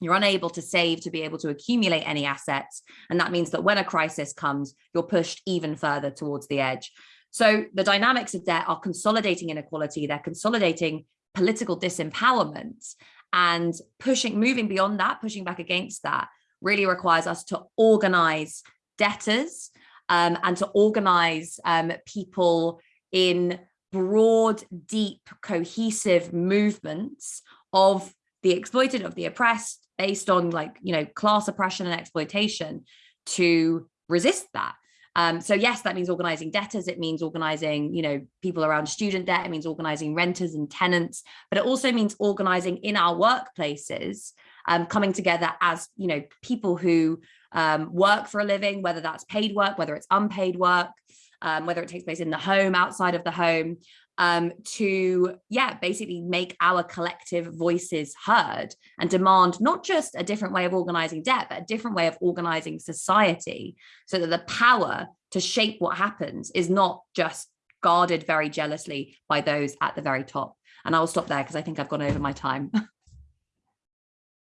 you're unable to save to be able to accumulate any assets. And that means that when a crisis comes, you're pushed even further towards the edge. So the dynamics of debt are consolidating inequality, they're consolidating political disempowerment and pushing, moving beyond that, pushing back against that really requires us to organize debtors um, and to organize um, people in broad, deep, cohesive movements of the exploited, of the oppressed, based on like, you know, class oppression and exploitation to resist that. Um, so yes, that means organizing debtors, it means organizing, you know, people around student debt, it means organizing renters and tenants, but it also means organizing in our workplaces um, coming together as, you know, people who um, work for a living, whether that's paid work, whether it's unpaid work, um, whether it takes place in the home, outside of the home, um, to, yeah, basically make our collective voices heard and demand not just a different way of organizing debt, but a different way of organizing society so that the power to shape what happens is not just guarded very jealously by those at the very top. And I will stop there because I think I've gone over my time.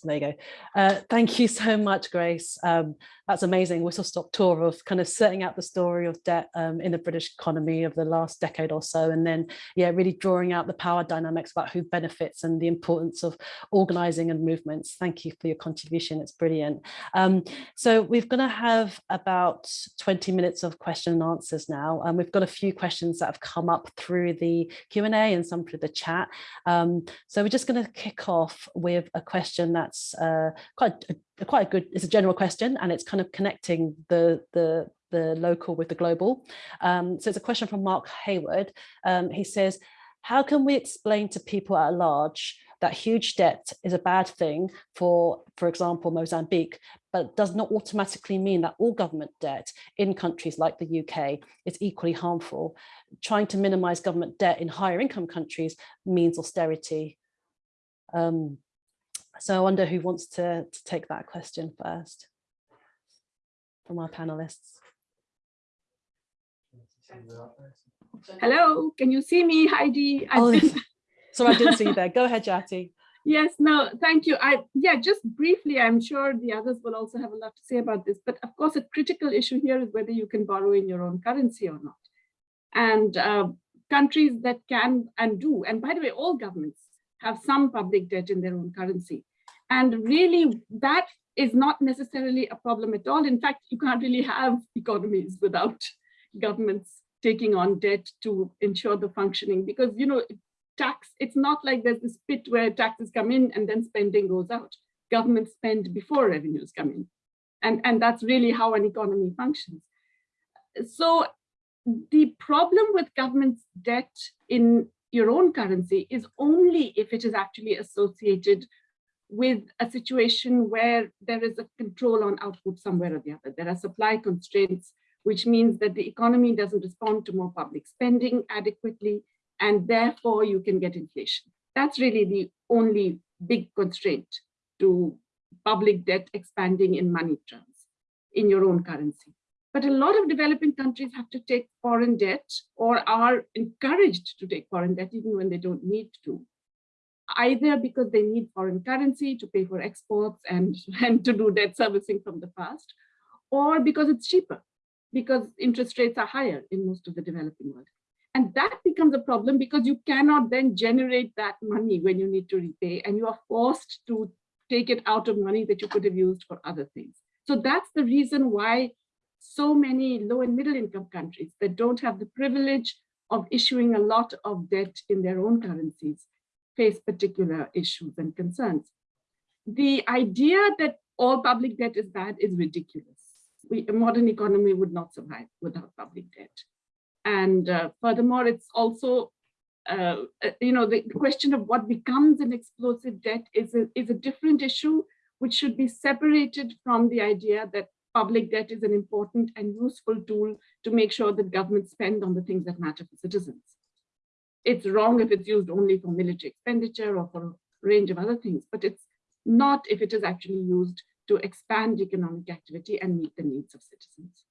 There you go. Uh, thank you so much, Grace. Um, that's amazing. Whistle stop tour of kind of setting out the story of debt um, in the British economy of the last decade or so and then yeah really drawing out the power dynamics about who benefits and the importance of organizing and movements. Thank you for your contribution. It's brilliant. Um, so we're going to have about 20 minutes of question and answers now and we've got a few questions that have come up through the Q&A and some through the chat. Um, so we're just going to kick off with a question that's uh, quite a quite a good, it's a general question and it's kind of connecting the, the, the local with the global. Um, so it's a question from Mark Hayward. Um, he says, how can we explain to people at large that huge debt is a bad thing for, for example, Mozambique, but does not automatically mean that all government debt in countries like the UK is equally harmful. Trying to minimize government debt in higher income countries means austerity. Um, so I wonder who wants to, to take that question first from our panelists. Hello, can you see me, Heidi? Oh, sorry, I didn't see you there. Go ahead, Jayati. Yes, no, thank you. I yeah, just briefly, I'm sure the others will also have a lot to say about this. But of course, a critical issue here is whether you can borrow in your own currency or not. And uh, countries that can and do, and by the way, all governments have some public debt in their own currency. And really, that is not necessarily a problem at all. In fact, you can't really have economies without governments taking on debt to ensure the functioning because, you know, tax, it's not like there's this pit where taxes come in and then spending goes out. Governments spend before revenues come in. And, and that's really how an economy functions. So the problem with government's debt in your own currency is only if it is actually associated with a situation where there is a control on output somewhere or the other. There are supply constraints, which means that the economy doesn't respond to more public spending adequately, and therefore you can get inflation. That's really the only big constraint to public debt expanding in money terms in your own currency. But a lot of developing countries have to take foreign debt or are encouraged to take foreign debt even when they don't need to. Either because they need foreign currency to pay for exports and, and to do debt servicing from the past, or because it's cheaper, because interest rates are higher in most of the developing world. And that becomes a problem because you cannot then generate that money when you need to repay and you are forced to take it out of money that you could have used for other things. So that's the reason why so many low and middle income countries that don't have the privilege of issuing a lot of debt in their own currencies face particular issues and concerns. The idea that all public debt is bad is ridiculous. We, a modern economy would not survive without public debt. And uh, furthermore, it's also, uh, uh you know, the question of what becomes an explosive debt is a, is a different issue, which should be separated from the idea that public debt is an important and useful tool to make sure that governments spend on the things that matter for citizens. It's wrong if it's used only for military expenditure or for a range of other things, but it's not if it is actually used to expand economic activity and meet the needs of citizens.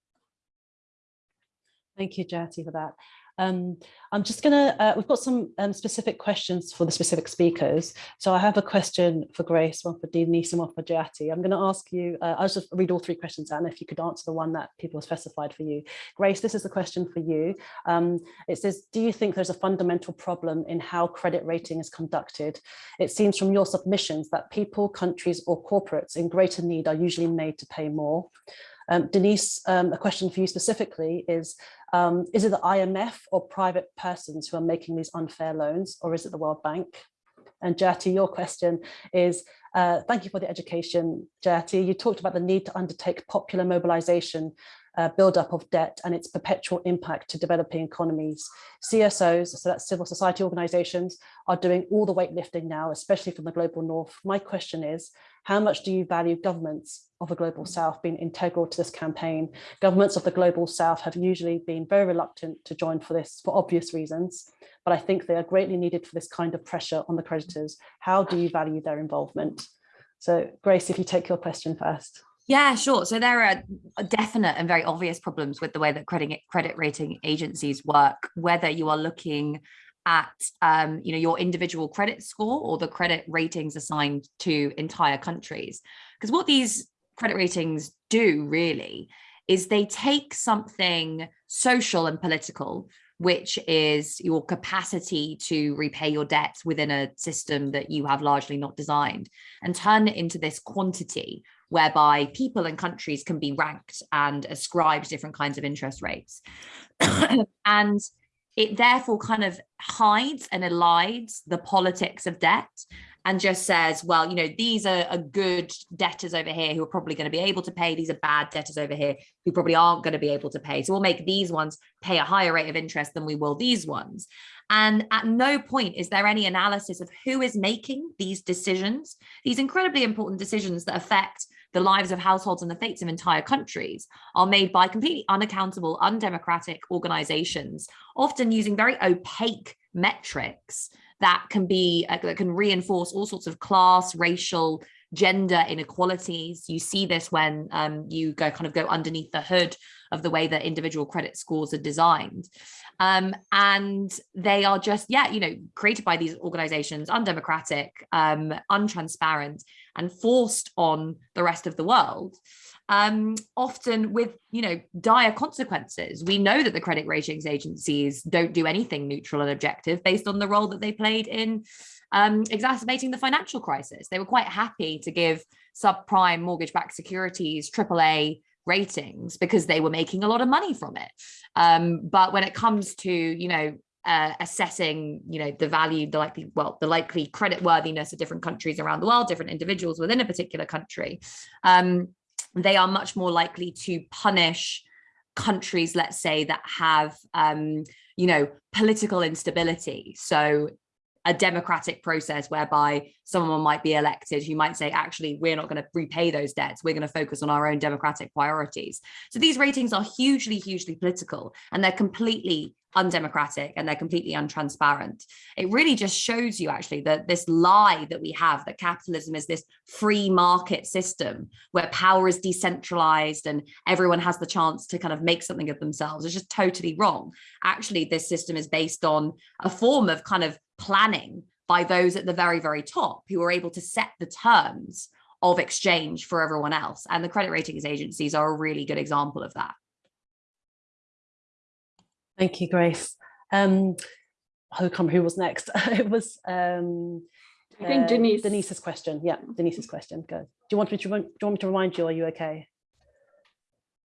Thank you, Jyoti, for that. Um, I'm just gonna, uh, we've got some um, specific questions for the specific speakers. So I have a question for Grace, one for Denise and one for Jyoti. I'm gonna ask you, uh, I'll just read all three questions and if you could answer the one that people specified for you. Grace, this is a question for you. Um, it says, do you think there's a fundamental problem in how credit rating is conducted? It seems from your submissions that people, countries or corporates in greater need are usually made to pay more. Um, Denise, um, a question for you specifically is, um, is it the IMF or private persons who are making these unfair loans or is it the World Bank? And Jyoti, your question is, uh, thank you for the education, Jyoti. You talked about the need to undertake popular mobilization uh, buildup of debt and its perpetual impact to developing economies. CSOs, so that's civil society organizations, are doing all the weightlifting now, especially from the global north. My question is, how much do you value governments of the global south being integral to this campaign? Governments of the global south have usually been very reluctant to join for this for obvious reasons, but I think they are greatly needed for this kind of pressure on the creditors. How do you value their involvement? So Grace, if you take your question first. Yeah, sure. So there are definite and very obvious problems with the way that credit credit rating agencies work, whether you are looking at um, you know your individual credit score or the credit ratings assigned to entire countries. Because what these credit ratings do really is they take something social and political, which is your capacity to repay your debts within a system that you have largely not designed, and turn it into this quantity whereby people and countries can be ranked and ascribed different kinds of interest rates. and it therefore kind of hides and elides the politics of debt and just says, well, you know, these are, are good debtors over here who are probably going to be able to pay. These are bad debtors over here who probably aren't going to be able to pay. So we'll make these ones pay a higher rate of interest than we will these ones. And at no point is there any analysis of who is making these decisions, these incredibly important decisions that affect the lives of households and the fates of entire countries are made by completely unaccountable, undemocratic organizations, often using very opaque metrics that can be uh, that can reinforce all sorts of class, racial, gender inequalities. You see this when um, you go kind of go underneath the hood of the way that individual credit scores are designed. Um, and they are just, yeah, you know, created by these organizations, undemocratic, um, untransparent, and forced on the rest of the world. Um, often with, you know, dire consequences. We know that the credit ratings agencies don't do anything neutral and objective based on the role that they played in um, exacerbating the financial crisis. They were quite happy to give subprime mortgage-backed securities AAA ratings because they were making a lot of money from it. Um, but when it comes to, you know, uh, assessing, you know, the value, the likely, well, the likely credit worthiness of different countries around the world, different individuals within a particular country, um, they are much more likely to punish countries, let's say, that have, um, you know, political instability. So a democratic process whereby someone might be elected who might say, actually, we're not going to repay those debts. We're going to focus on our own democratic priorities. So these ratings are hugely, hugely political, and they're completely undemocratic and they're completely untransparent. It really just shows you actually that this lie that we have that capitalism is this free market system where power is decentralized and everyone has the chance to kind of make something of themselves is just totally wrong. Actually, this system is based on a form of kind of planning by those at the very, very top who are able to set the terms of exchange for everyone else. And the credit ratings agencies are a really good example of that. Thank you, Grace. Um, who come who was next? it was um, I think uh, Denise. Denise's question. Yeah, Denise's question. Go. Do you want me to remind- do you want me to remind you? Are you okay?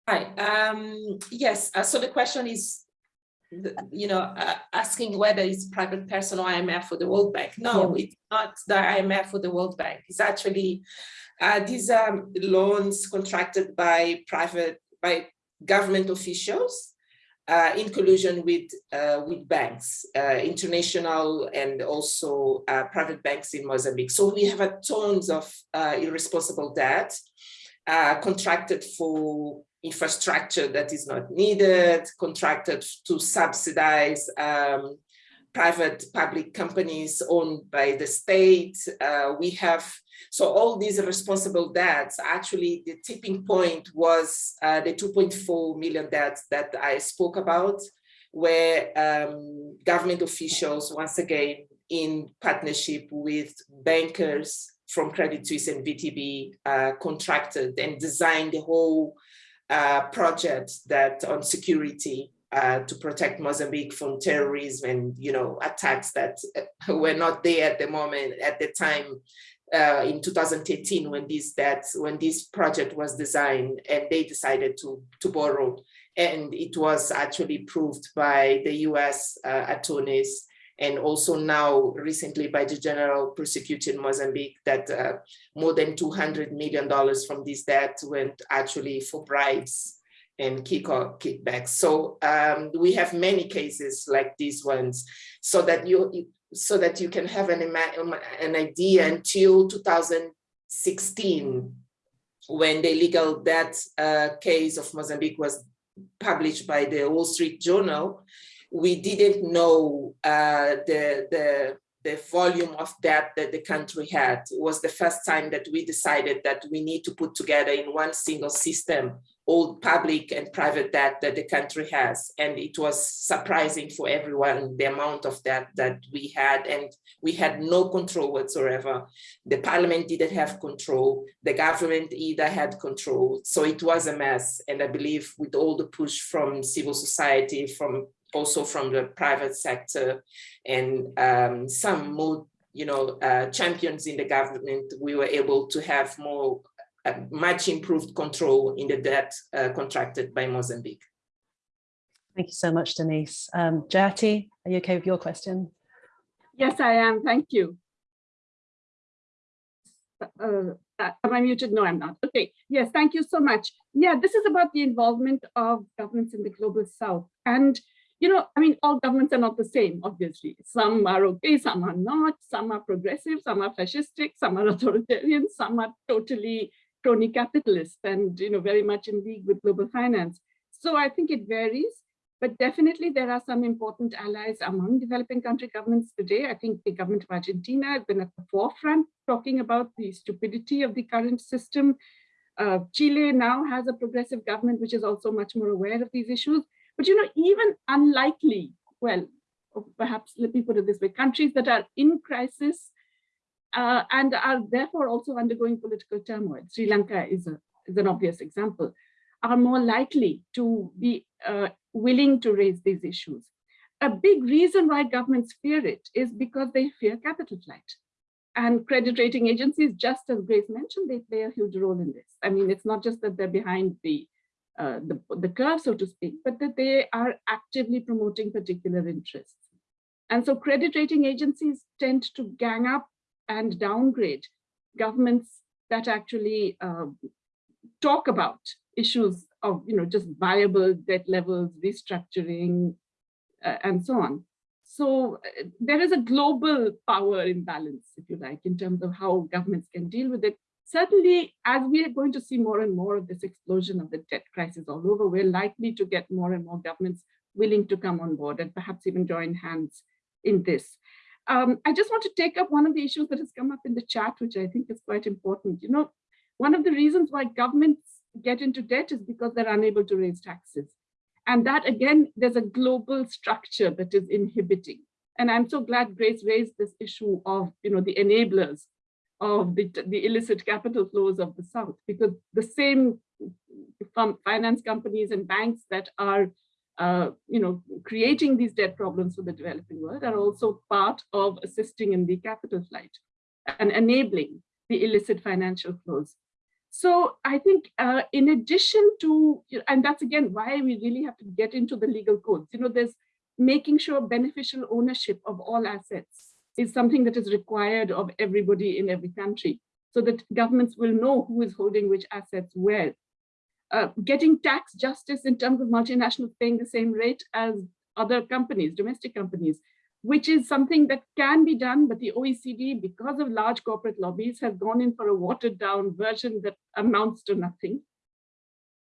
Hi, um, yes, uh, so the question is, the- you know, uh, asking whether it's private person or IMF or the World Bank. No, it's not the IMF or the World Bank. It's actually, uh, these are loans contracted by private, by government officials uh, in collusion with, uh, with banks, uh, international and also uh, private banks in Mozambique. So we have a tons of uh, irresponsible debt uh, contracted for infrastructure that is not needed, contracted to subsidize um, private public companies owned by the state. Uh, we have, so all these responsible debts, actually the tipping point was uh, the 2.4 million debts that I spoke about, where um, government officials, once again, in partnership with bankers from Credit Suisse and VTB, uh, contracted and designed the whole uh, project that on security uh, to protect Mozambique from terrorism and you know attacks that uh, were not there at the moment at the time uh, in 2018 when this that when this project was designed and they decided to to borrow and it was actually proved by the U.S. Uh, attorneys and also now recently by the general prosecutor in Mozambique that uh, more than 200 million dollars from this debt went actually for bribes and kick or kickbacks. So um, we have many cases like these ones, so that you so that you can have an an idea until 2016, when the legal debt uh, case of Mozambique was published by the Wall Street Journal, we didn't know uh, the the the volume of debt that the country had. It was the first time that we decided that we need to put together in one single system all public and private debt that the country has. And it was surprising for everyone, the amount of debt that we had, and we had no control whatsoever. The parliament didn't have control. The government either had control. So it was a mess. And I believe with all the push from civil society, from also from the private sector and um, some more you know, uh, champions in the government, we were able to have more uh, much improved control in the debt uh, contracted by Mozambique. Thank you so much, Denise. Um, Jayati, are you okay with your question? Yes, I am. Thank you. Uh, am I muted? No, I'm not. Okay. Yes, thank you so much. Yeah, this is about the involvement of governments in the global south. And, you know, I mean, all governments are not the same, obviously. Some are okay, some are not. Some are progressive, some are fascistic, some are authoritarian, some are totally crony capitalist and you know very much in league with global finance. So I think it varies, but definitely there are some important allies among developing country governments today. I think the government of Argentina has been at the forefront talking about the stupidity of the current system. Uh, Chile now has a progressive government which is also much more aware of these issues. But you know, even unlikely, well, perhaps let me put it this way, countries that are in crisis uh, and are therefore also undergoing political turmoil. Sri Lanka is, a, is an obvious example, are more likely to be uh, willing to raise these issues. A big reason why governments fear it is because they fear capital flight. And credit rating agencies, just as Grace mentioned, they play a huge role in this. I mean, it's not just that they're behind the, uh, the, the curve, so to speak, but that they are actively promoting particular interests. And so credit rating agencies tend to gang up and downgrade governments that actually uh, talk about issues of, you know, just viable debt levels, restructuring, uh, and so on. So uh, there is a global power imbalance, if you like, in terms of how governments can deal with it. Certainly, as we are going to see more and more of this explosion of the debt crisis all over, we're likely to get more and more governments willing to come on board and perhaps even join hands in this. Um, I just want to take up one of the issues that has come up in the chat, which I think is quite important. You know, one of the reasons why governments get into debt is because they're unable to raise taxes. And that again, there's a global structure that is inhibiting. And I'm so glad Grace raised this issue of, you know, the enablers of the, the illicit capital flows of the South, because the same finance companies and banks that are, uh, you know, creating these debt problems for the developing world are also part of assisting in the capital flight and enabling the illicit financial flows. So I think uh, in addition to, and that's again why we really have to get into the legal codes, you know, there's making sure beneficial ownership of all assets is something that is required of everybody in every country so that governments will know who is holding which assets where. Uh, getting tax justice in terms of multinationals paying the same rate as other companies, domestic companies, which is something that can be done, but the OECD, because of large corporate lobbies, has gone in for a watered down version that amounts to nothing.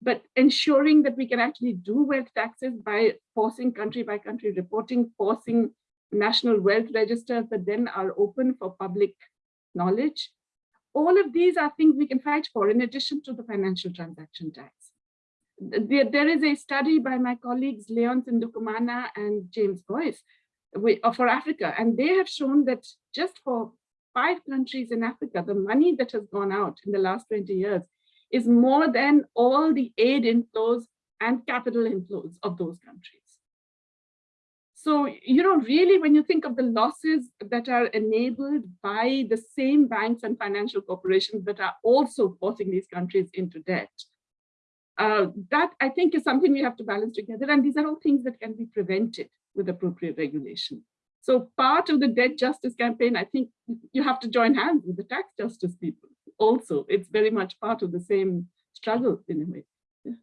But ensuring that we can actually do wealth taxes by forcing country by country reporting, forcing national wealth registers that then are open for public knowledge. All of these are things we can fight for in addition to the financial transaction tax. There, there is a study by my colleagues Léonce Ndikumana and James Boyce uh, for Africa. And they have shown that just for five countries in Africa, the money that has gone out in the last 20 years is more than all the aid inflows and capital inflows of those countries. So, you know, really, when you think of the losses that are enabled by the same banks and financial corporations that are also forcing these countries into debt, uh, that I think is something we have to balance together. And these are all things that can be prevented with appropriate regulation. So part of the debt justice campaign, I think you have to join hands with the tax justice people also. It's very much part of the same struggle in a way. Yeah.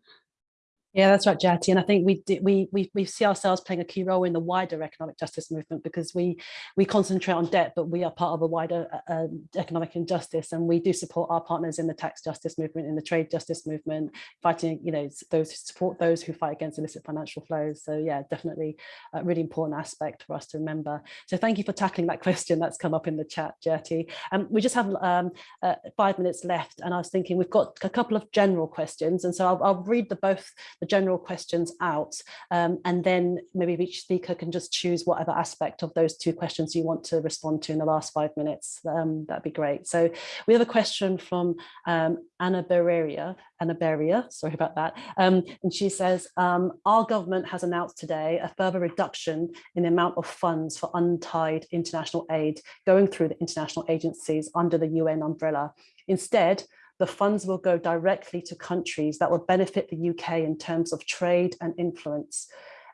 Yeah, that's right, Jayati. And I think we, we we we see ourselves playing a key role in the wider economic justice movement because we we concentrate on debt, but we are part of a wider uh, um, economic injustice, and we do support our partners in the tax justice movement, in the trade justice movement, fighting you know those support those who fight against illicit financial flows. So yeah, definitely a really important aspect for us to remember. So thank you for tackling that question that's come up in the chat, Jayati. And um, we just have um, uh, five minutes left, and I was thinking we've got a couple of general questions, and so I'll, I'll read the both the general questions out um, and then maybe each speaker can just choose whatever aspect of those two questions you want to respond to in the last five minutes. Um, that'd be great. So we have a question from um, Anna Bereria, Anna Beria, sorry about that. Um, and she says, um, our government has announced today a further reduction in the amount of funds for untied international aid going through the international agencies under the UN umbrella. Instead, the funds will go directly to countries that will benefit the UK in terms of trade and influence.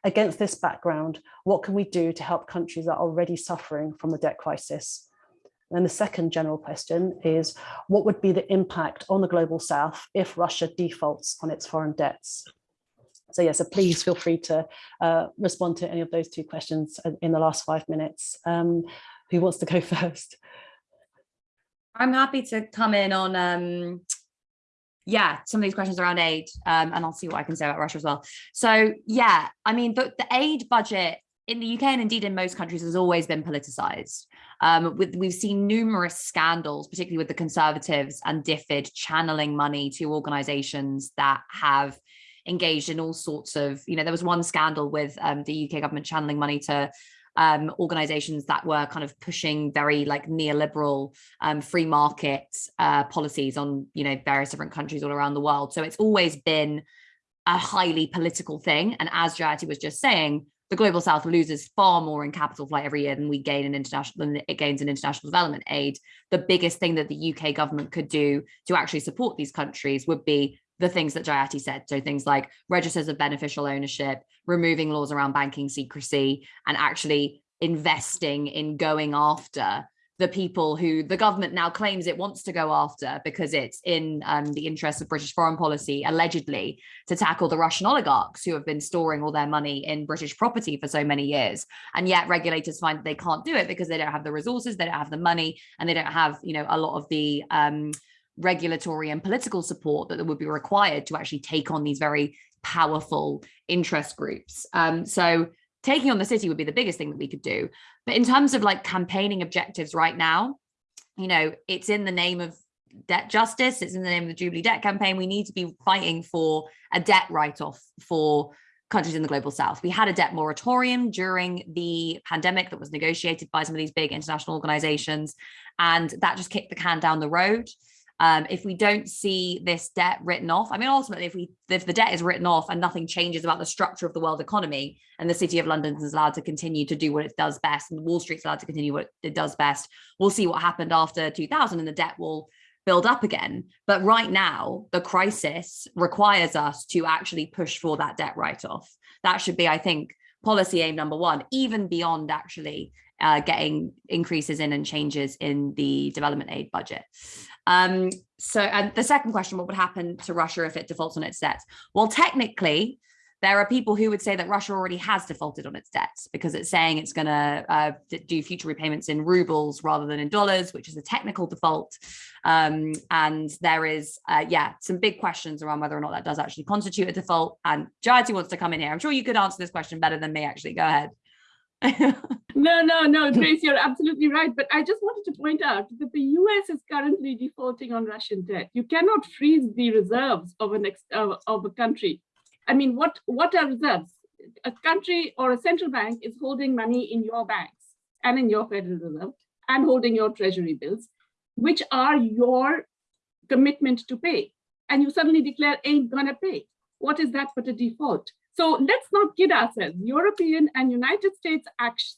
Against this background, what can we do to help countries that are already suffering from the debt crisis? And the second general question is, what would be the impact on the global south if Russia defaults on its foreign debts? So yeah, so please feel free to uh, respond to any of those two questions in the last five minutes. Um, who wants to go first? I'm happy to come in on, um, yeah, some of these questions around aid, um, and I'll see what I can say about Russia as well. So yeah, I mean, the, the aid budget in the UK and indeed in most countries has always been politicized. Um, with, we've seen numerous scandals, particularly with the Conservatives and DFID channeling money to organizations that have engaged in all sorts of, you know, there was one scandal with um, the UK government channeling money to um, organizations that were kind of pushing very like neoliberal um, free market uh, policies on, you know, various different countries all around the world. So it's always been a highly political thing. And as Jayati was just saying, the global south loses far more in capital flight every year than we gain in international than it gains in international development aid the biggest thing that the uk government could do to actually support these countries would be the things that Jayati said. So things like registers of beneficial ownership, removing laws around banking secrecy, and actually investing in going after the people who the government now claims it wants to go after because it's in um, the interests of British foreign policy, allegedly, to tackle the Russian oligarchs who have been storing all their money in British property for so many years. And yet regulators find they can't do it because they don't have the resources, they don't have the money, and they don't have, you know, a lot of the um, regulatory and political support that would be required to actually take on these very powerful interest groups. Um, so taking on the city would be the biggest thing that we could do. But in terms of like campaigning objectives right now, you know, it's in the name of debt justice. It's in the name of the Jubilee debt campaign. We need to be fighting for a debt write-off for countries in the global south. We had a debt moratorium during the pandemic that was negotiated by some of these big international organizations, and that just kicked the can down the road. Um, if we don't see this debt written off, I mean, ultimately, if we if the debt is written off and nothing changes about the structure of the world economy, and the city of London is allowed to continue to do what it does best, and Wall Street's allowed to continue what it does best, we'll see what happened after 2000, and the debt will build up again. But right now, the crisis requires us to actually push for that debt write-off. That should be, I think, policy aim number one, even beyond actually uh, getting increases in and changes in the development aid budget. Um, so, and the second question, what would happen to Russia if it defaults on its debts? Well, technically, there are people who would say that Russia already has defaulted on its debts because it's saying it's going to uh, do future repayments in rubles rather than in dollars, which is a technical default. Um, and there is, uh, yeah, some big questions around whether or not that does actually constitute a default. And Jayati wants to come in here. I'm sure you could answer this question better than me, actually. Go ahead. no, no, no, Grace, you're absolutely right. But I just wanted to point out that the US is currently defaulting on Russian debt. You cannot freeze the reserves of, an ex of, a country. I mean, what, what are reserves? A country or a central bank is holding money in your banks and in your Federal Reserve and holding your treasury bills, which are your commitment to pay. And you suddenly declare ain't gonna pay. What is that but a default? So let's not kid ourselves. European and United States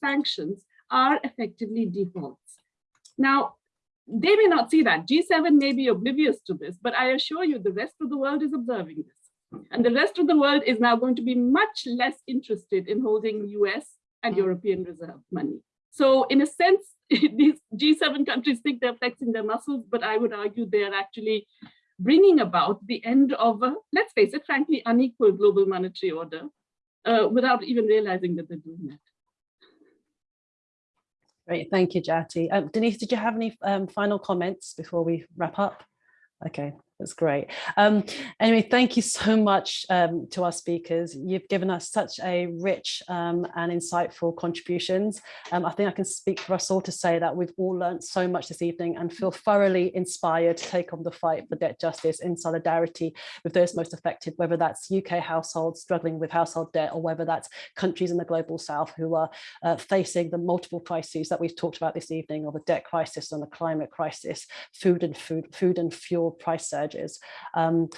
sanctions are effectively defaults. Now, they may not see that. G7 may be oblivious to this, but I assure you the rest of the world is observing this. And the rest of the world is now going to be much less interested in holding US and European reserve money. So in a sense, these G7 countries think they're flexing their muscles, but I would argue they're actually bringing about the end of a, let's face it, frankly, unequal global monetary order uh, without even realizing that they're doing that. Great, thank you, Jayati. Um, Denise, did you have any um, final comments before we wrap up? Okay, that's great. Um, anyway, thank you so much um, to our speakers. You've given us such a rich um, and insightful contributions. Um, I think I can speak for us all to say that we've all learned so much this evening and feel thoroughly inspired to take on the fight for debt justice in solidarity with those most affected, whether that's UK households struggling with household debt or whether that's countries in the global south who are uh, facing the multiple crises that we've talked about this evening or the debt crisis and the climate crisis, food and food, food and fuel price surge Um,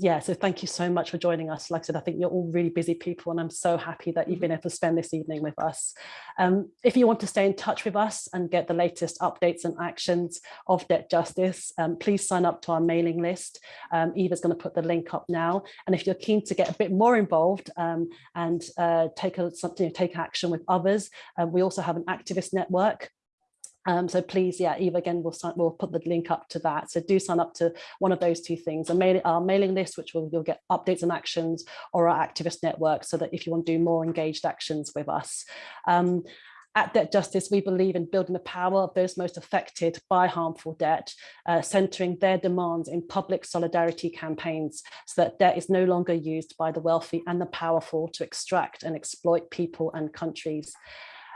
yeah, so thank you so much for joining us. Like I said, I think you're all really busy people and I'm so happy that you've mm-hmm. been able to spend this evening with us. Um, if you want to stay in touch with us and get the latest updates and actions of debt justice, um, please sign up to our mailing list. Um, Eva's going to put the link up now. And if you're keen to get a bit more involved um, and uh, take a, something, take action with others, uh, we also have an activist network um, so please, yeah, Eva, again, we'll, sign, we'll put the link up to that. So do sign up to one of those two things, our mailing list, which will you'll get updates and actions, or our activist network, so that if you want to do more engaged actions with us. Um, at Debt Justice, we believe in building the power of those most affected by harmful debt, uh, centering their demands in public solidarity campaigns so that debt is no longer used by the wealthy and the powerful to extract and exploit people and countries.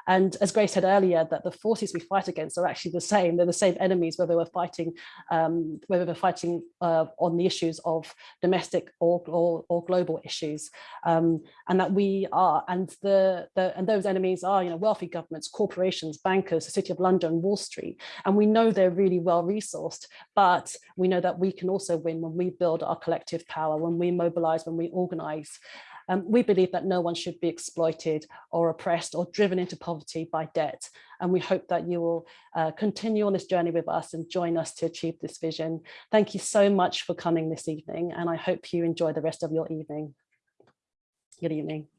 And as Grace said earlier, that the forces we fight against are actually the same. They're the same enemies, whether we're fighting, um, whether we're fighting uh, on the issues of domestic or, or, or global issues. Um, and that we are, and the, the and those enemies are, you know, wealthy governments, corporations, bankers, the City of London, Wall Street. And we know they're really well resourced, but we know that we can also win when we build our collective power, when we mobilize, when we organize. Um, we believe that no one should be exploited or oppressed or driven into poverty by debt. And we hope that you will uh, continue on this journey with us and join us to achieve this vision. Thank you so much for coming this evening. And I hope you enjoy the rest of your evening. Good evening.